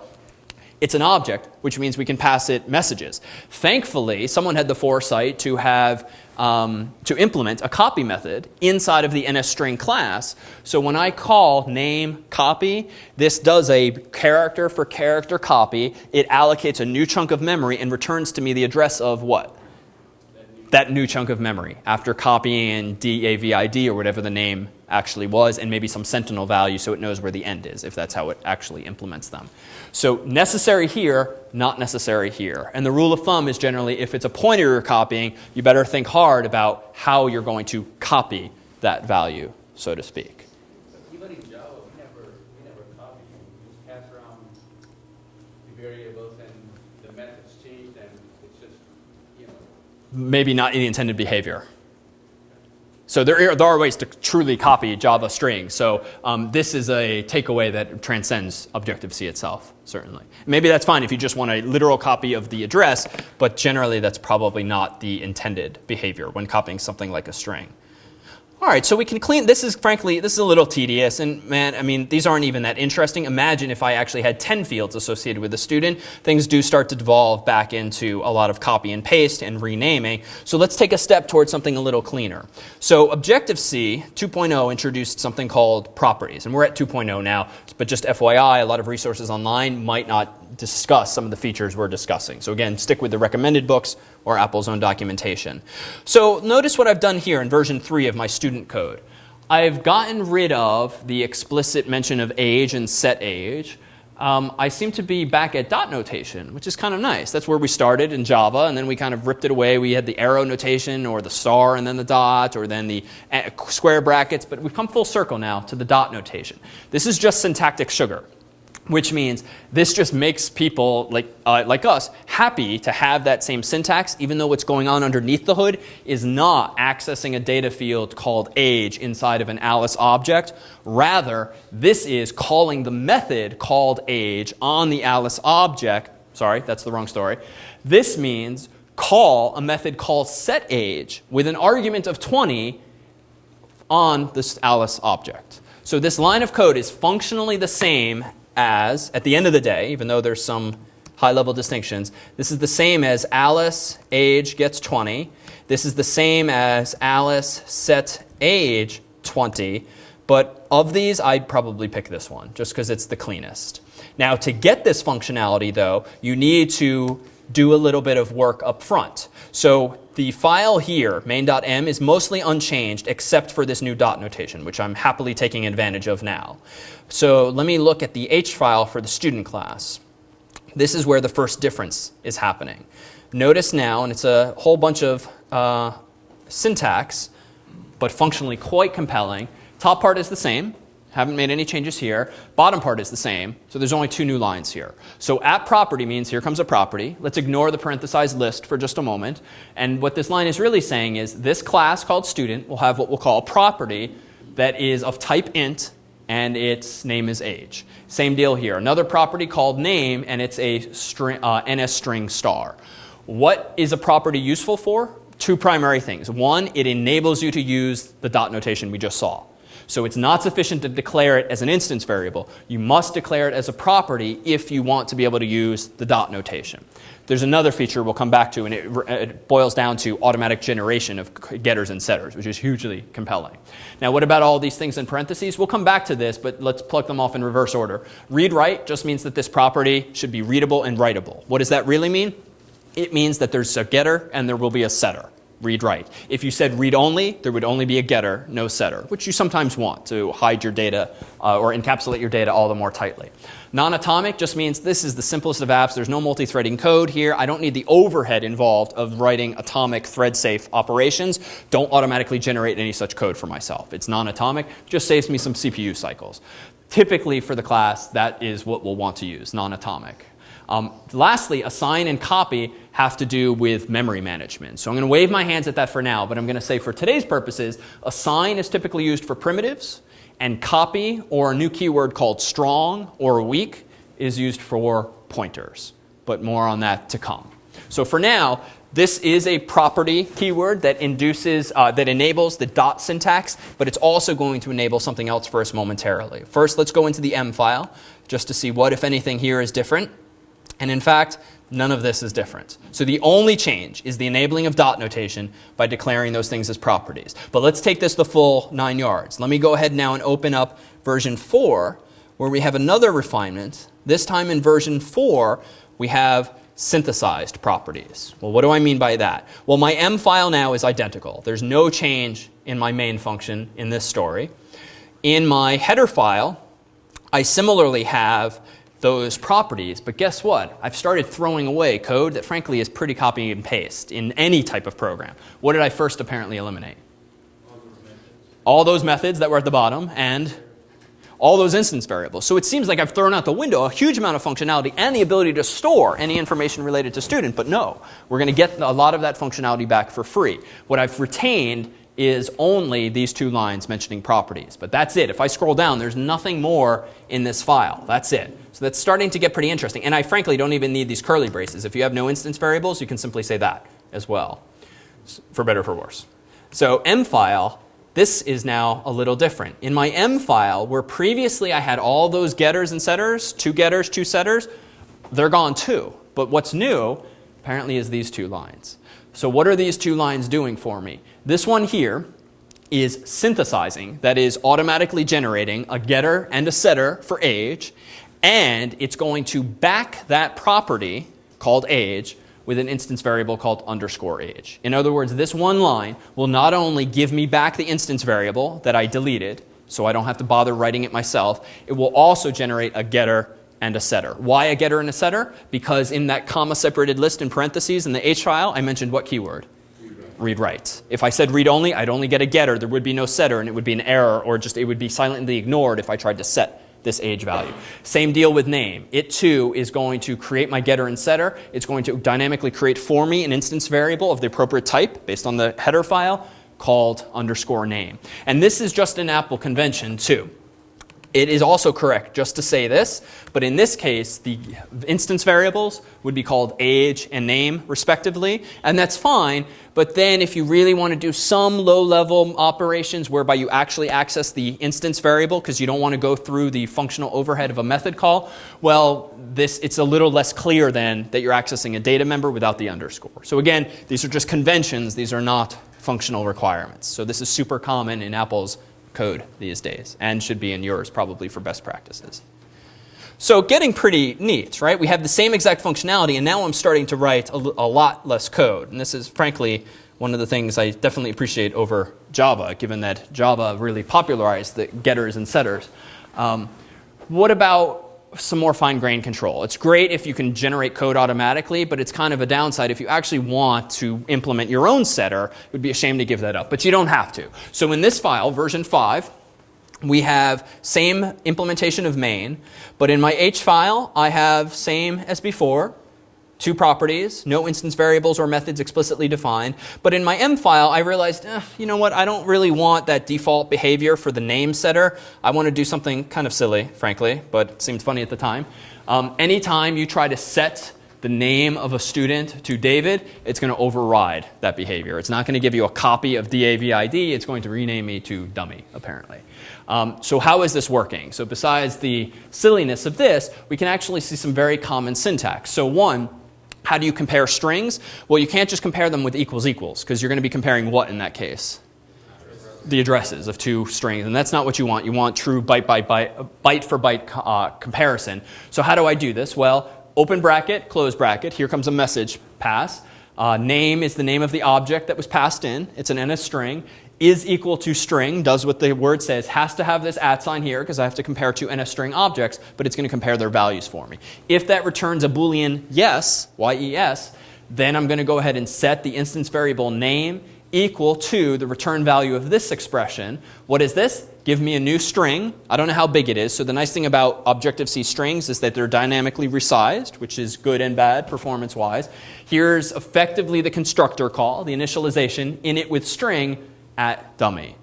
S1: It's an object, which means we can pass it messages. Thankfully, someone had the foresight to have um, to implement a copy method inside of the NSString class. So when I call name copy, this does a character for character copy. It allocates a new chunk of memory and returns to me the address of what? That new chunk of memory after copying in DAVID or whatever the name actually was, and maybe some sentinel value so it knows where the end is, if that's how it actually implements them. So necessary here, not necessary here. And the rule of thumb is generally if it's a pointer you're copying, you better think hard about how you're going to copy that value, so to speak.
S5: Even in Java, we never, we never copy, we just pass around the variables and the methods changed and it's just, you know,
S1: Maybe not in the intended behavior. So there are, there are ways to truly copy Java strings. So um, this is a takeaway that transcends Objective-C itself, certainly. Maybe that's fine if you just want a literal copy of the address, but generally that's probably not the intended behavior when copying something like a string. All right, so we can clean, this is frankly, this is a little tedious and man, I mean, these aren't even that interesting. Imagine if I actually had 10 fields associated with a student, things do start to devolve back into a lot of copy and paste and renaming. So let's take a step towards something a little cleaner. So Objective-C 2.0 introduced something called properties, and we're at 2.0 now, but just FYI, a lot of resources online might not discuss some of the features we're discussing. So again, stick with the recommended books or Apple's own documentation. So notice what I've done here in version 3 of my student code. I've gotten rid of the explicit mention of age and set age. Um, I seem to be back at dot notation, which is kind of nice. That's where we started in Java, and then we kind of ripped it away. We had the arrow notation, or the star and then the dot, or then the uh, square brackets, but we've come full circle now to the dot notation. This is just syntactic sugar which means this just makes people like, uh, like us happy to have that same syntax, even though what's going on underneath the hood is not accessing a data field called age inside of an Alice object. Rather, this is calling the method called age on the Alice object. Sorry, that's the wrong story. This means call a method called setAge with an argument of 20 on this Alice object. So this line of code is functionally the same as, at the end of the day, even though there's some high level distinctions, this is the same as Alice age gets 20. This is the same as Alice set age 20. But of these, I'd probably pick this one just because it's the cleanest. Now, to get this functionality, though, you need to do a little bit of work up front. So the file here, main.m, is mostly unchanged except for this new dot notation, which I'm happily taking advantage of now. So let me look at the H file for the student class. This is where the first difference is happening. Notice now, and it's a whole bunch of uh, syntax, but functionally quite compelling. Top part is the same. Haven't made any changes here. Bottom part is the same, so there's only two new lines here. So at property means here comes a property. Let's ignore the parenthesized list for just a moment. And what this line is really saying is this class called student will have what we'll call a property that is of type int and its name is age. Same deal here. Another property called name, and it's a string, uh, NS string star. What is a property useful for? Two primary things. One, it enables you to use the dot notation we just saw. So it's not sufficient to declare it as an instance variable. You must declare it as a property if you want to be able to use the dot notation. There's another feature we'll come back to, and it, it, boils down to automatic generation of getters and setters, which is hugely compelling. Now, what about all these things in parentheses? We'll come back to this, but let's plug them off in reverse order. Read write just means that this property should be readable and writable. What does that really mean? It means that there's a getter and there will be a setter read write. If you said read only, there would only be a getter, no setter, which you sometimes want to hide your data uh, or encapsulate your data all the more tightly. Non-atomic just means this is the simplest of apps. There's no multi-threading code here. I don't need the overhead involved of writing atomic thread-safe operations. Don't automatically generate any such code for myself. It's non-atomic, just saves me some CPU cycles. Typically for the class, that is what we'll want to use, non-atomic. Um, lastly, assign and copy have to do with memory management. So I'm going to wave my hands at that for now, but I'm going to say for today's purposes, assign is typically used for primitives, and copy, or a new keyword called strong or weak, is used for pointers. But more on that to come. So for now, this is a property keyword that induces, uh, that enables the dot syntax, but it's also going to enable something else for us momentarily. First, let's go into the M file just to see what, if anything, here is different. And in fact, none of this is different. So the only change is the enabling of dot notation by declaring those things as properties. But let's take this the full nine yards. Let me go ahead now and open up version 4 where we have another refinement. This time in version 4 we have synthesized properties. Well, what do I mean by that? Well, my M file now is identical. There's no change in my main function in this story. In my header file, I similarly have those properties. But guess what? I've started throwing away code that frankly is pretty copy and paste in any type of program. What did I first apparently eliminate? All those methods that were at the bottom and all those instance variables. So it seems like I've thrown out the window a huge amount of functionality and the ability to store any information related to student. But no, we're going to get a lot of that functionality back for free. What I've retained is only these two lines mentioning properties. But that's it. If I scroll down, there's nothing more in this file. That's it. So that's starting to get pretty interesting. And I frankly don't even need these curly braces. If you have no instance variables, you can simply say that as well, for better or for worse. So M file, this is now a little different. In my M file, where previously I had all those getters and setters, two getters, two setters, they're gone too. But what's new, apparently, is these two lines. So what are these two lines doing for me? This one here is synthesizing, that is automatically generating a getter and a setter for age, and it's going to back that property called age with an instance variable called underscore age. In other words, this one line will not only give me back the instance variable that I deleted, so I don't have to bother writing it myself, it will also generate a getter and a setter. Why a getter and a setter? Because in that comma separated list in parentheses in the H file, I mentioned what keyword? Read write. If I said read only, I'd only get a getter. There would be no setter, and it would be an error, or just it would be silently ignored if I tried to set this age value. Same deal with name. It too is going to create my getter and setter. It's going to dynamically create for me an instance variable of the appropriate type based on the header file called underscore name. And this is just an Apple convention too. It is also correct just to say this, but in this case, the instance variables would be called age and name, respectively, and that's fine. But then if you really want to do some low-level operations whereby you actually access the instance variable because you don't want to go through the functional overhead of a method call, well, this, it's a little less clear then that you're accessing a data member without the underscore. So again, these are just conventions. These are not functional requirements. So this is super common in Apple's code these days and should be in yours probably for best practices. So getting pretty neat, right? We have the same exact functionality and now I'm starting to write a, a lot less code. And this is frankly one of the things I definitely appreciate over Java, given that Java really popularized the getters and setters. Um, what about some more fine grained control. It's great if you can generate code automatically, but it's kind of a downside if you actually want to implement your own setter. It would be a shame to give that up, but you don't have to. So in this file, version 5, we have same implementation of main, but in my H file, I have same as before, two properties, no instance variables or methods explicitly defined. But in my M file, I realized, eh, you know what, I don't really want that default behavior for the name setter. I want to do something kind of silly, frankly, but seemed funny at the time. Um, anytime you try to set the name of a student to David, it's going to override that behavior. It's not going to give you a copy of DAVID, it's going to rename me to dummy, apparently. Um, so, how is this working? So, besides the silliness of this, we can actually see some very common syntax. So, one, how do you compare strings? Well, you can't just compare them with equals equals, because you're going to be comparing what in that case? the addresses of two strings, and that's not what you want. You want true byte by byte, byte for byte uh, comparison. So how do I do this? Well, open bracket, close bracket. Here comes a message pass. Uh, name is the name of the object that was passed in. It's an NS string. Is equal to string, does what the word says, has to have this at sign here because I have to compare two NS string objects, but it's going to compare their values for me. If that returns a Boolean yes, Y-E-S, then I'm going to go ahead and set the instance variable name equal to the return value of this expression. What is this? Give me a new string. I don't know how big it is. So the nice thing about Objective-C strings is that they're dynamically resized, which is good and bad performance-wise. Here's effectively the constructor call, the initialization, init with string at dummy.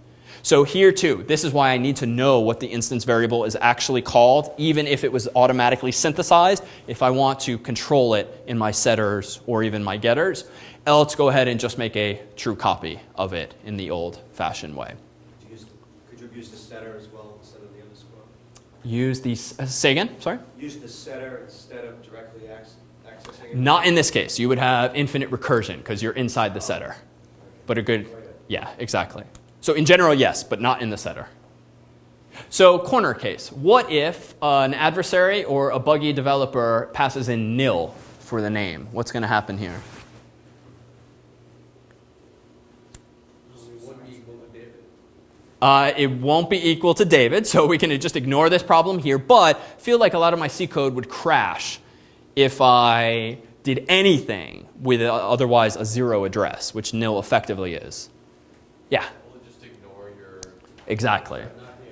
S1: So here too, this is why I need to know what the instance variable is actually called, even if it was automatically synthesized, if I want to control it in my setters or even my getters. Else, go ahead and just make a true copy of it in the old-fashioned way.
S7: Could you use- Could you have used the setter as well instead of the underscore?
S1: Use the, uh, say again, sorry?
S7: Use the setter instead of directly ac- accessing it?
S1: Not in this case. You would have infinite recursion because you're inside the setter. But a good, yeah, exactly. So in general, yes, but not in the setter. So corner case. What if an adversary or a buggy developer passes in nil for the name? What's going to happen here? Uh, it won't be equal to David, so we can just ignore this problem here, but feel like a lot of my C code would crash if I did anything with a, otherwise a zero address, which nil effectively is. Yeah,
S6: We'll just ignore your,
S1: exactly.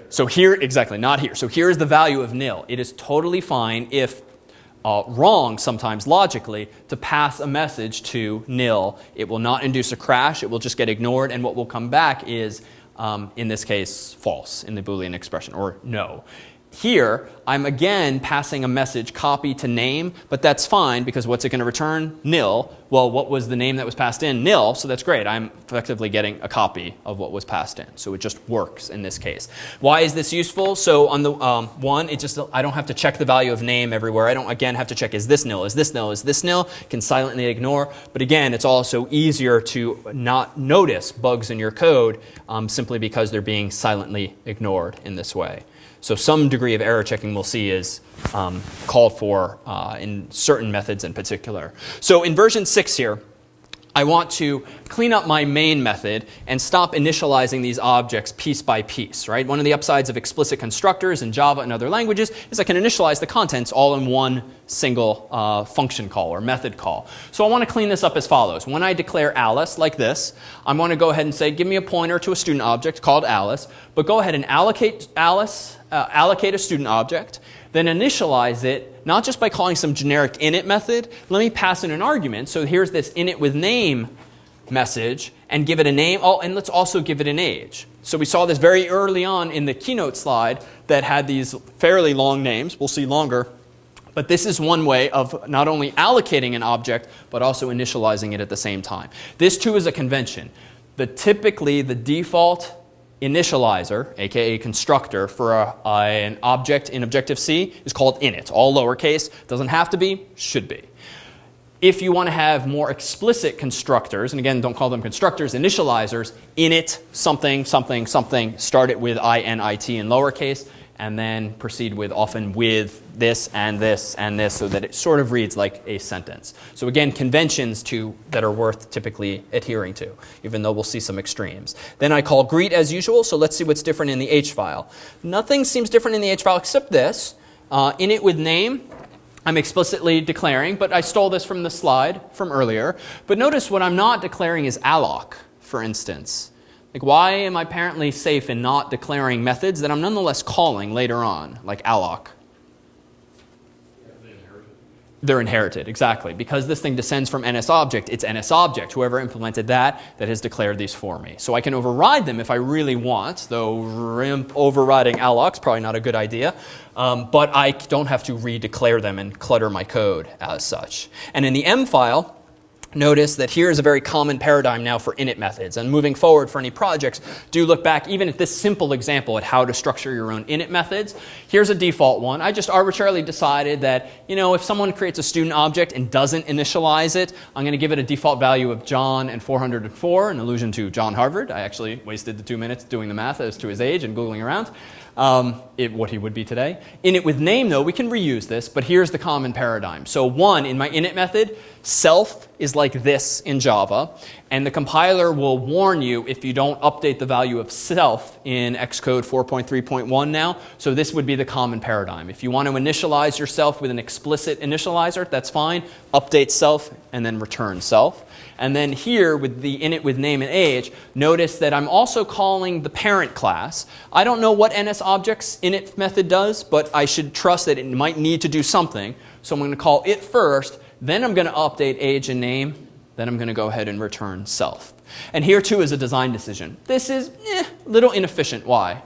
S1: So here, exactly, not here. So here is the value of nil. It is totally fine if uh, wrong sometimes logically to pass a message to nil. It will not induce a crash. It will just get ignored, and what will come back is, um, in this case, false in the Boolean expression or no. Here, I'm again passing a message copy to name, but that's fine because what's it going to return? Nil. Well, what was the name that was passed in? Nil, so that's great. I'm effectively getting a copy of what was passed in. So it just works in this case. Why is this useful? So on the um, one, it just I don't have to check the value of name everywhere. I don't again have to check is this nil, is this nil, is this nil? Can silently ignore. But again, it's also easier to not notice bugs in your code um, simply because they're being silently ignored in this way. So some degree of error checking we'll see is um, called for uh, in certain methods in particular. So in version 6 here, I want to clean up my main method and stop initializing these objects piece by piece, right? One of the upsides of explicit constructors in Java and other languages is I can initialize the contents all in one single uh, function call or method call. So I want to clean this up as follows. When I declare Alice like this, I'm going to go ahead and say, give me a pointer to a student object called Alice, but go ahead and allocate Alice, uh, allocate a student object, then initialize it not just by calling some generic init method. Let me pass in an argument. So here's this init with name message and give it a name. Oh, and let's also give it an age. So we saw this very early on in the keynote slide that had these fairly long names. We'll see longer. But this is one way of not only allocating an object, but also initializing it at the same time. This too is a convention. The typically the default initializer, aka constructor, for a, an object in Objective-C is called init, all lowercase. Doesn't have to be, should be. If you want to have more explicit constructors, and again, don't call them constructors, initializers, init something, something, something, start it with init in lowercase, and then proceed with often with this and this and this so that it sort of reads like a sentence. So again, conventions to, that are worth typically adhering to, even though we'll see some extremes. Then I call greet as usual, so let's see what's different in the H file. Nothing seems different in the H file except this. Uh, init with name, I'm explicitly declaring, but I stole this from the slide from earlier. But notice what I'm not declaring is alloc, for instance. Like, why am I apparently safe in not declaring methods that I'm nonetheless calling later on, like alloc? They're inherited, exactly. Because this thing descends from NS object, it's NS object, whoever implemented that, that has declared these for me. So I can override them if I really want, though RIMP overriding alloc's probably not a good idea. Um, but I don't have to redeclare them and clutter my code as such. And in the M file, notice that here is a very common paradigm now for init methods. And moving forward for any projects, do look back even at this simple example at how to structure your own init methods. Here's a default one. I just arbitrarily decided that, you know, if someone creates a student object and doesn't initialize it, I'm going to give it a default value of John and 404, an allusion to John Harvard. I actually wasted the two minutes doing the math as to his age and Googling around um, it, what he would be today. Init with name, though, we can reuse this, but here's the common paradigm. So one, in my init method, self is like this in Java, and the compiler will warn you if you don't update the value of self in Xcode 4.3.1 now. So this would be the common paradigm. If you want to initialize yourself with an explicit initializer, that's fine. Update self and then return self. And then here with the init with name and age, notice that I'm also calling the parent class. I don't know what NSObjects init method does, but I should trust that it might need to do something. So I'm going to call it first, then I'm going to update age and name, then I'm going to go ahead and return self. And here too is a design decision. This is eh, a little inefficient. Why?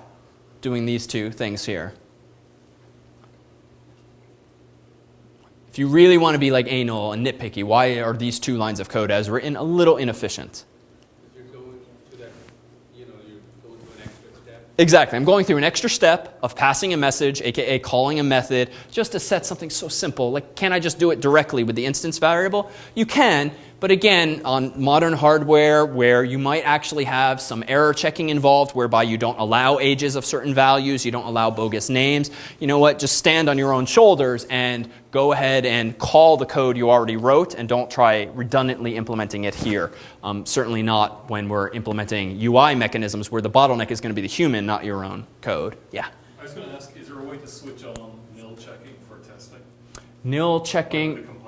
S1: Doing these two things here. If you really want to be like anal and nitpicky, why are these two lines of code as written a little inefficient?
S5: You're going to that, you know, you're going to an extra step.
S1: Exactly. I'm going through an extra step of passing a message, aka calling a method, just to set something so simple. Like, can I just do it directly with the instance variable? You can, but again, on modern hardware where you might actually have some error checking involved whereby you don't allow ages of certain values, you don't allow bogus names, you know what? Just stand on your own shoulders and go ahead and call the code you already wrote and don't try redundantly implementing it here. Um, certainly not when we're implementing UI mechanisms where the bottleneck is going to be the human, not your own code. Yeah.
S6: I was going to ask, is there a way to switch on nil checking for testing?
S1: Nil checking.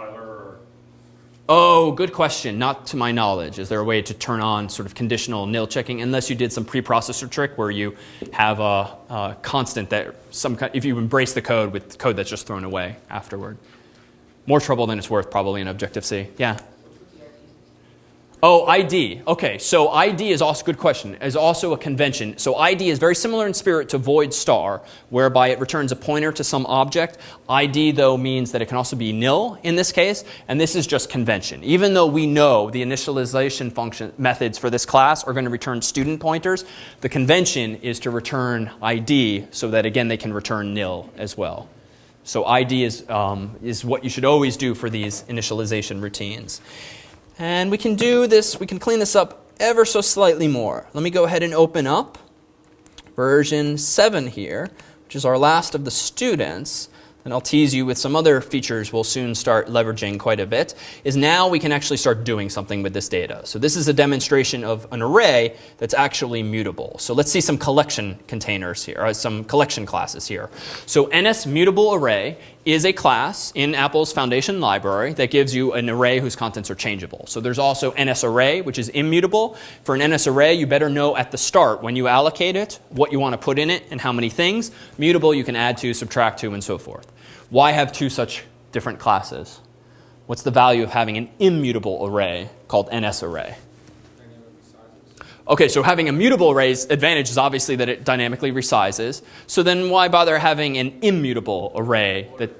S1: Oh, good question. Not to my knowledge. Is there a way to turn on sort of conditional nil checking unless you did some preprocessor trick where you have a, a constant that some kind, if you embrace the code with code that's just thrown away afterward. More trouble than it's worth probably in Objective C. Yeah. Oh, ID. Okay, so ID is also a good question. Is also a convention. So ID is very similar in spirit to void star, whereby it returns a pointer to some object. ID though means that it can also be nil in this case, and this is just convention. Even though we know the initialization function methods for this class are going to return student pointers, the convention is to return ID so that again they can return nil as well. So ID is, um, is what you should always do for these initialization routines. And we can do this, we can clean this up ever so slightly more. Let me go ahead and open up version 7 here, which is our last of the students. And I'll tease you with some other features we'll soon start leveraging quite a bit, is now we can actually start doing something with this data. So this is a demonstration of an array that's actually mutable. So let's see some collection containers here, or some collection classes here. So NS mutable array is a class in Apple's Foundation library that gives you an array whose contents are changeable. So there's also NSArray, which is immutable. For an NSArray, you better know at the start when you allocate it what you want to put in it and how many things. Mutable, you can add to, subtract to, and so forth. Why have two such different classes? What's the value of having an immutable array called NS array? Okay, so having a mutable array's advantage is obviously that it dynamically resizes. So then why bother having an immutable array that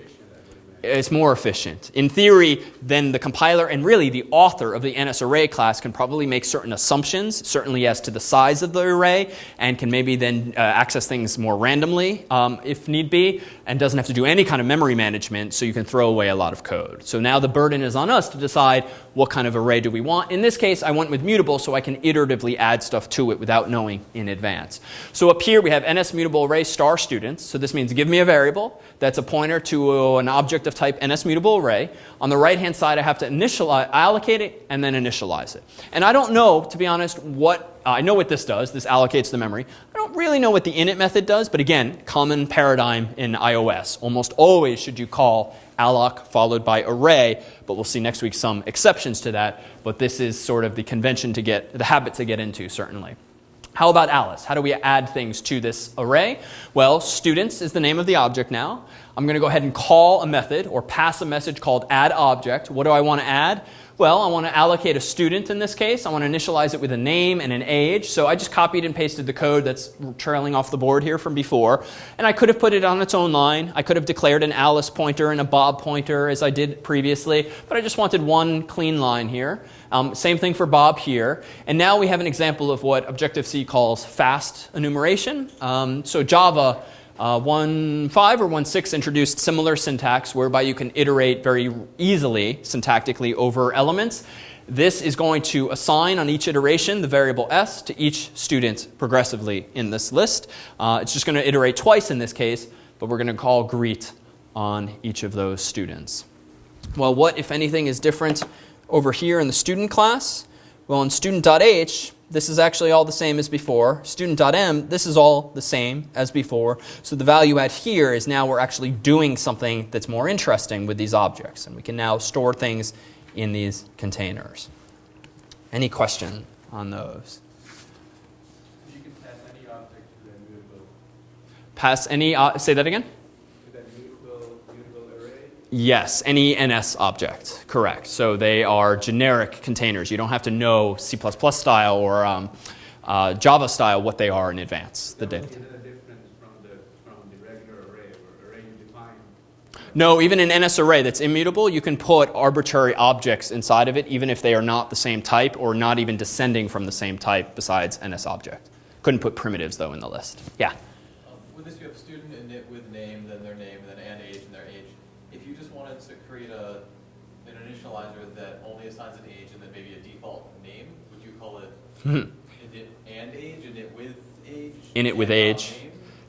S1: it's more efficient. In theory, then the compiler and really the author of the NS array class can probably make certain assumptions, certainly as to the size of the array, and can maybe then uh, access things more randomly um, if need be, and doesn't have to do any kind of memory management, so you can throw away a lot of code. So now the burden is on us to decide what kind of array do we want. In this case, I went with mutable so I can iteratively add stuff to it without knowing in advance. So up here we have NS mutable array star students. So this means give me a variable that's a pointer to an object of type NS mutable array. On the right hand side I have to initialize, allocate it and then initialize it. And I don't know, to be honest, what uh, I know what this does. This allocates the memory. I don't really know what the init method does, but again, common paradigm in iOS. Almost always should you call alloc followed by array, but we'll see next week some exceptions to that. But this is sort of the convention to get, the habit to get into, certainly. How about Alice? How do we add things to this array? Well, students is the name of the object now. I'm going to go ahead and call a method or pass a message called add object. What do I want to add? Well, I want to allocate a student in this case. I want to initialize it with a name and an age. So I just copied and pasted the code that's trailing off the board here from before. And I could have put it on its own line. I could have declared an Alice pointer and a Bob pointer as I did previously. But I just wanted one clean line here. Um, same thing for Bob here. And now we have an example of what Objective-C calls fast enumeration. Um, so Java uh, 1.5 or 1.6 introduced similar syntax whereby you can iterate very easily syntactically over elements. This is going to assign on each iteration the variable s to each student progressively in this list. Uh, it's just going to iterate twice in this case, but we're going to call greet on each of those students. Well, what, if anything, is different over here in the student class? Well, in student.h, this is actually all the same as before. Student.m, this is all the same as before. So the value add here is now we're actually doing something that's more interesting with these objects. And we can now store things in these containers. Any question on those?
S5: You can pass any object to the mutable,
S1: Pass any, uh, say that again?
S5: to that mutable, mutable array.
S1: Yes, any NS object, correct. So they are generic containers. You don't have to know C++ style or um, uh, Java style what they are in advance, the data.
S5: Is it a difference from the, from the regular array or array you?
S1: No, even an NS array that's immutable, you can put arbitrary objects inside of it, even if they are not the same type or not even descending from the same type besides NS object. Couldn't put primitives, though, in the list. Yeah.
S8: Um, With this, you have student init with name, then their name, and then and age and their age. If you just wanted to create a, an initializer that only assigns an age and then maybe a default name, would you call it init and age, init with age?
S1: Init with age.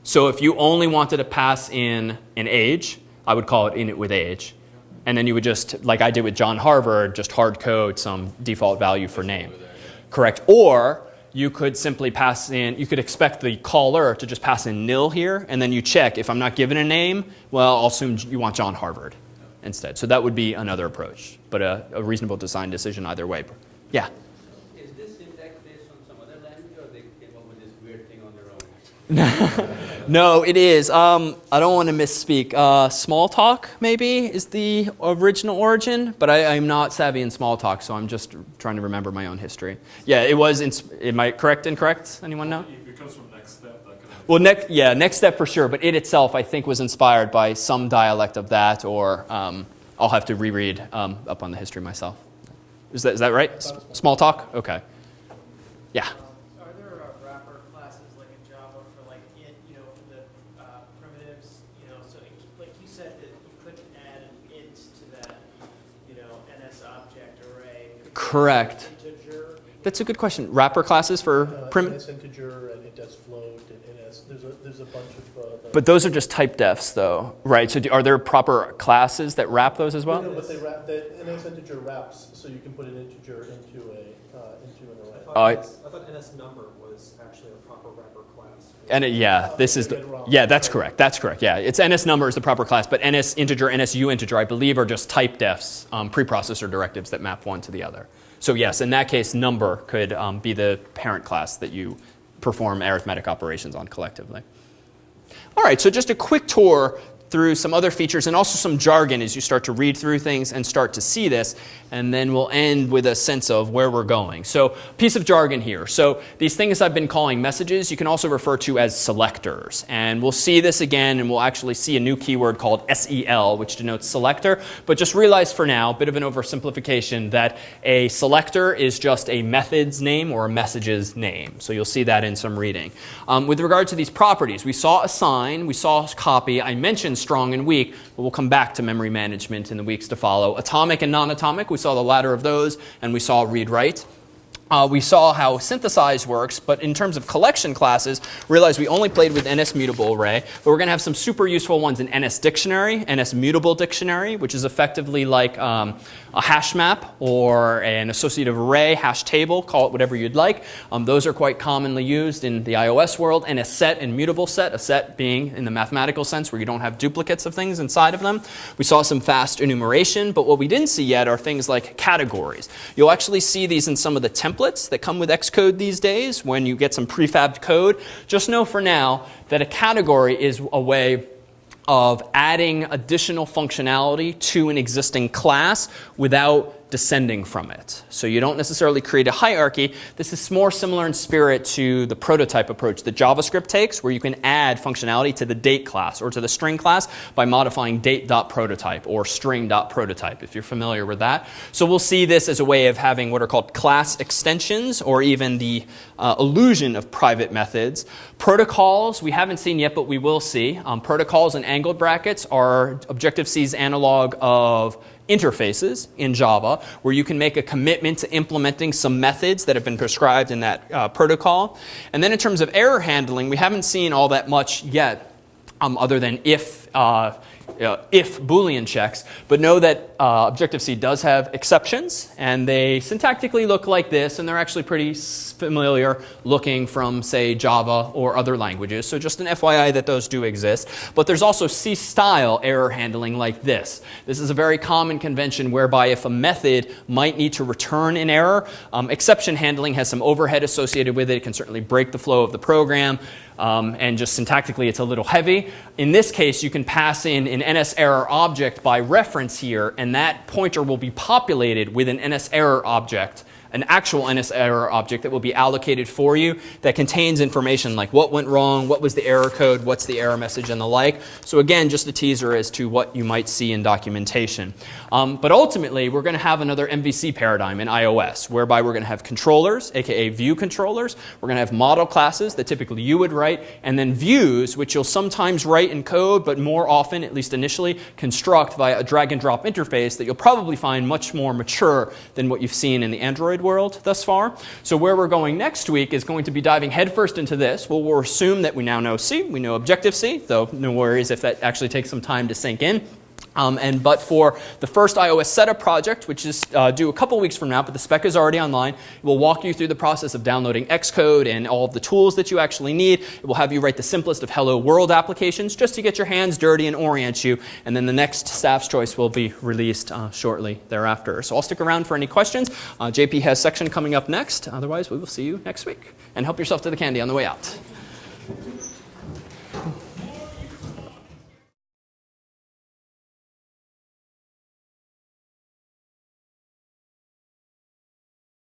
S1: So if you only wanted to pass in an age, I would call it init with age. And then you would just, like I did with John Harvard, just hard code some default value for name. Correct. Or you could simply pass in, you could expect the caller to just pass in nil here, and then you check if I'm not given a name, well, I'll assume you want John Harvard instead. So that would be another approach, but a, a reasonable design decision either way. Yeah.
S5: Is this syntax based on some other language or they came up with this weird thing on their own?
S1: No, it is. Um, I don't want to misspeak. Uh, Smalltalk, maybe, is the original origin, but I, I'm not savvy in Smalltalk, so I'm just trying to remember my own history. Yeah, it was. In, am I correct? Incorrect? Anyone know?
S9: It comes from NeXTSTEP.
S1: Well, next, yeah, NeXTSTEP for sure, but it itself, I think, was inspired by some dialect of that, or um, I'll have to reread um, up on the history myself. Is that, is that right? S- Smalltalk? Okay. Yeah.
S3: Are there uh, wrapper classes like in Java for like int, you know, for the uh, primitives, you know, so it- like you said that you couldn't add an int to that, you know, NS object array. Could you add
S1: Correct.
S3: Integer.
S1: That's a good question. Wrapper classes for
S10: Uh,
S1: prim.
S10: NS integer and it does float and NS, there's a, there's a bunch of. uh,
S1: But those are just type defs, though, right? So do, are there proper classes that wrap those as well?
S10: no, but they wrap, the NS integer wraps, so you can put an integer into a, uh, into an array.
S1: Oh, I-
S2: I thought NS number was actually a proper wrapper class.
S1: And it, yeah, this is the, yeah, that's correct. That's correct. Yeah, it's NS number is the proper class, but NS integer, NSU integer, I believe, are just type defs, um, preprocessor directives that map one to the other. So yes, in that case, number could um, be the parent class that you perform arithmetic operations on collectively. All right, so just a quick tour through some other features and also some jargon as you start to read through things and start to see this. And then we'll end with a sense of where we're going. So, piece of jargon here. So, these things I've been calling messages, you can also refer to as selectors. And we'll see this again, and we'll actually see a new keyword called SEL, which denotes selector. But just realize for now, a bit of an oversimplification, that a selector is just a method's name or a message's name. So, you'll see that in some reading. Um, with regard to these properties, we saw assign, we saw copy. I mentioned strong and weak, but we'll come back to memory management in the weeks to follow. Atomic and non atomic, we saw the latter of those, and we saw read write. Uh, we saw how synthesize works, but in terms of collection classes, realize we only played with NS mutable array, but we're going to have some super useful ones in NS dictionary, NS mutable dictionary, which is effectively like um, a hash map or an associative array, hash table, call it whatever you'd like. Um, those are quite commonly used in the iOS world, And a set and mutable set, a set being in the mathematical sense where you don't have duplicates of things inside of them. We saw some fast enumeration, but what we didn't see yet are things like categories. You'll actually see these in some of the templates that come with Xcode these days when you get some prefabbed code. Just know for now that a category is a way of adding additional functionality to an existing class without descending from it. So you don't necessarily create a hierarchy. This is more similar in spirit to the prototype approach that JavaScript takes, where you can add functionality to the date class or to the string class by modifying date.prototype or string.prototype, if you're familiar with that. So we'll see this as a way of having what are called class extensions or even the uh, illusion of private methods. Protocols, we haven't seen yet, but we will see. Um, protocols and angled brackets are Objective-C's analog of interfaces in Java where you can make a commitment to implementing some methods that have been prescribed in that uh, protocol. And then in terms of error handling, we haven't seen all that much yet um, other than if uh, uh, if Boolean checks, but know that uh, Objective-C does have exceptions, and they syntactically look like this, and they're actually pretty familiar looking from, say, Java or other languages. So just an FYI that those do exist. But there's also C-style error handling like this. This is a very common convention whereby if a method might need to return an error, um, exception handling has some overhead associated with it. It can certainly break the flow of the program. Um, and just syntactically it's a little heavy. In this case, you can pass in an NS error object by reference here, and that pointer will be populated with an NS error object an actual NS error object that will be allocated for you that contains information like what went wrong, what was the error code, what's the error message, and the like. So again, just a teaser as to what you might see in documentation. Um, but ultimately, we're going to have another MVC paradigm in iOS, whereby we're going to have controllers, aka view controllers. We're going to have model classes that typically you would write, and then views, which you'll sometimes write in code, but more often, at least initially, construct via a drag and drop interface that you'll probably find much more mature than what you've seen in the Android world thus far. So where we're going next week is going to be diving headfirst into this. Well, we'll assume that we now know C, we know Objective-C, though no worries if that actually takes some time to sink in. Um, and but for the first iOS setup project, which is uh, due a couple weeks from now, but the spec is already online, it will walk you through the process of downloading Xcode and all of the tools that you actually need. It will have you write the simplest of Hello World applications just to get your hands dirty and orient you. And then the next staff's choice will be released uh, shortly thereafter. So I'll stick around for any questions. Uh, JP has section coming up next. Otherwise, we will see you next week. And help yourself to the candy on the way out.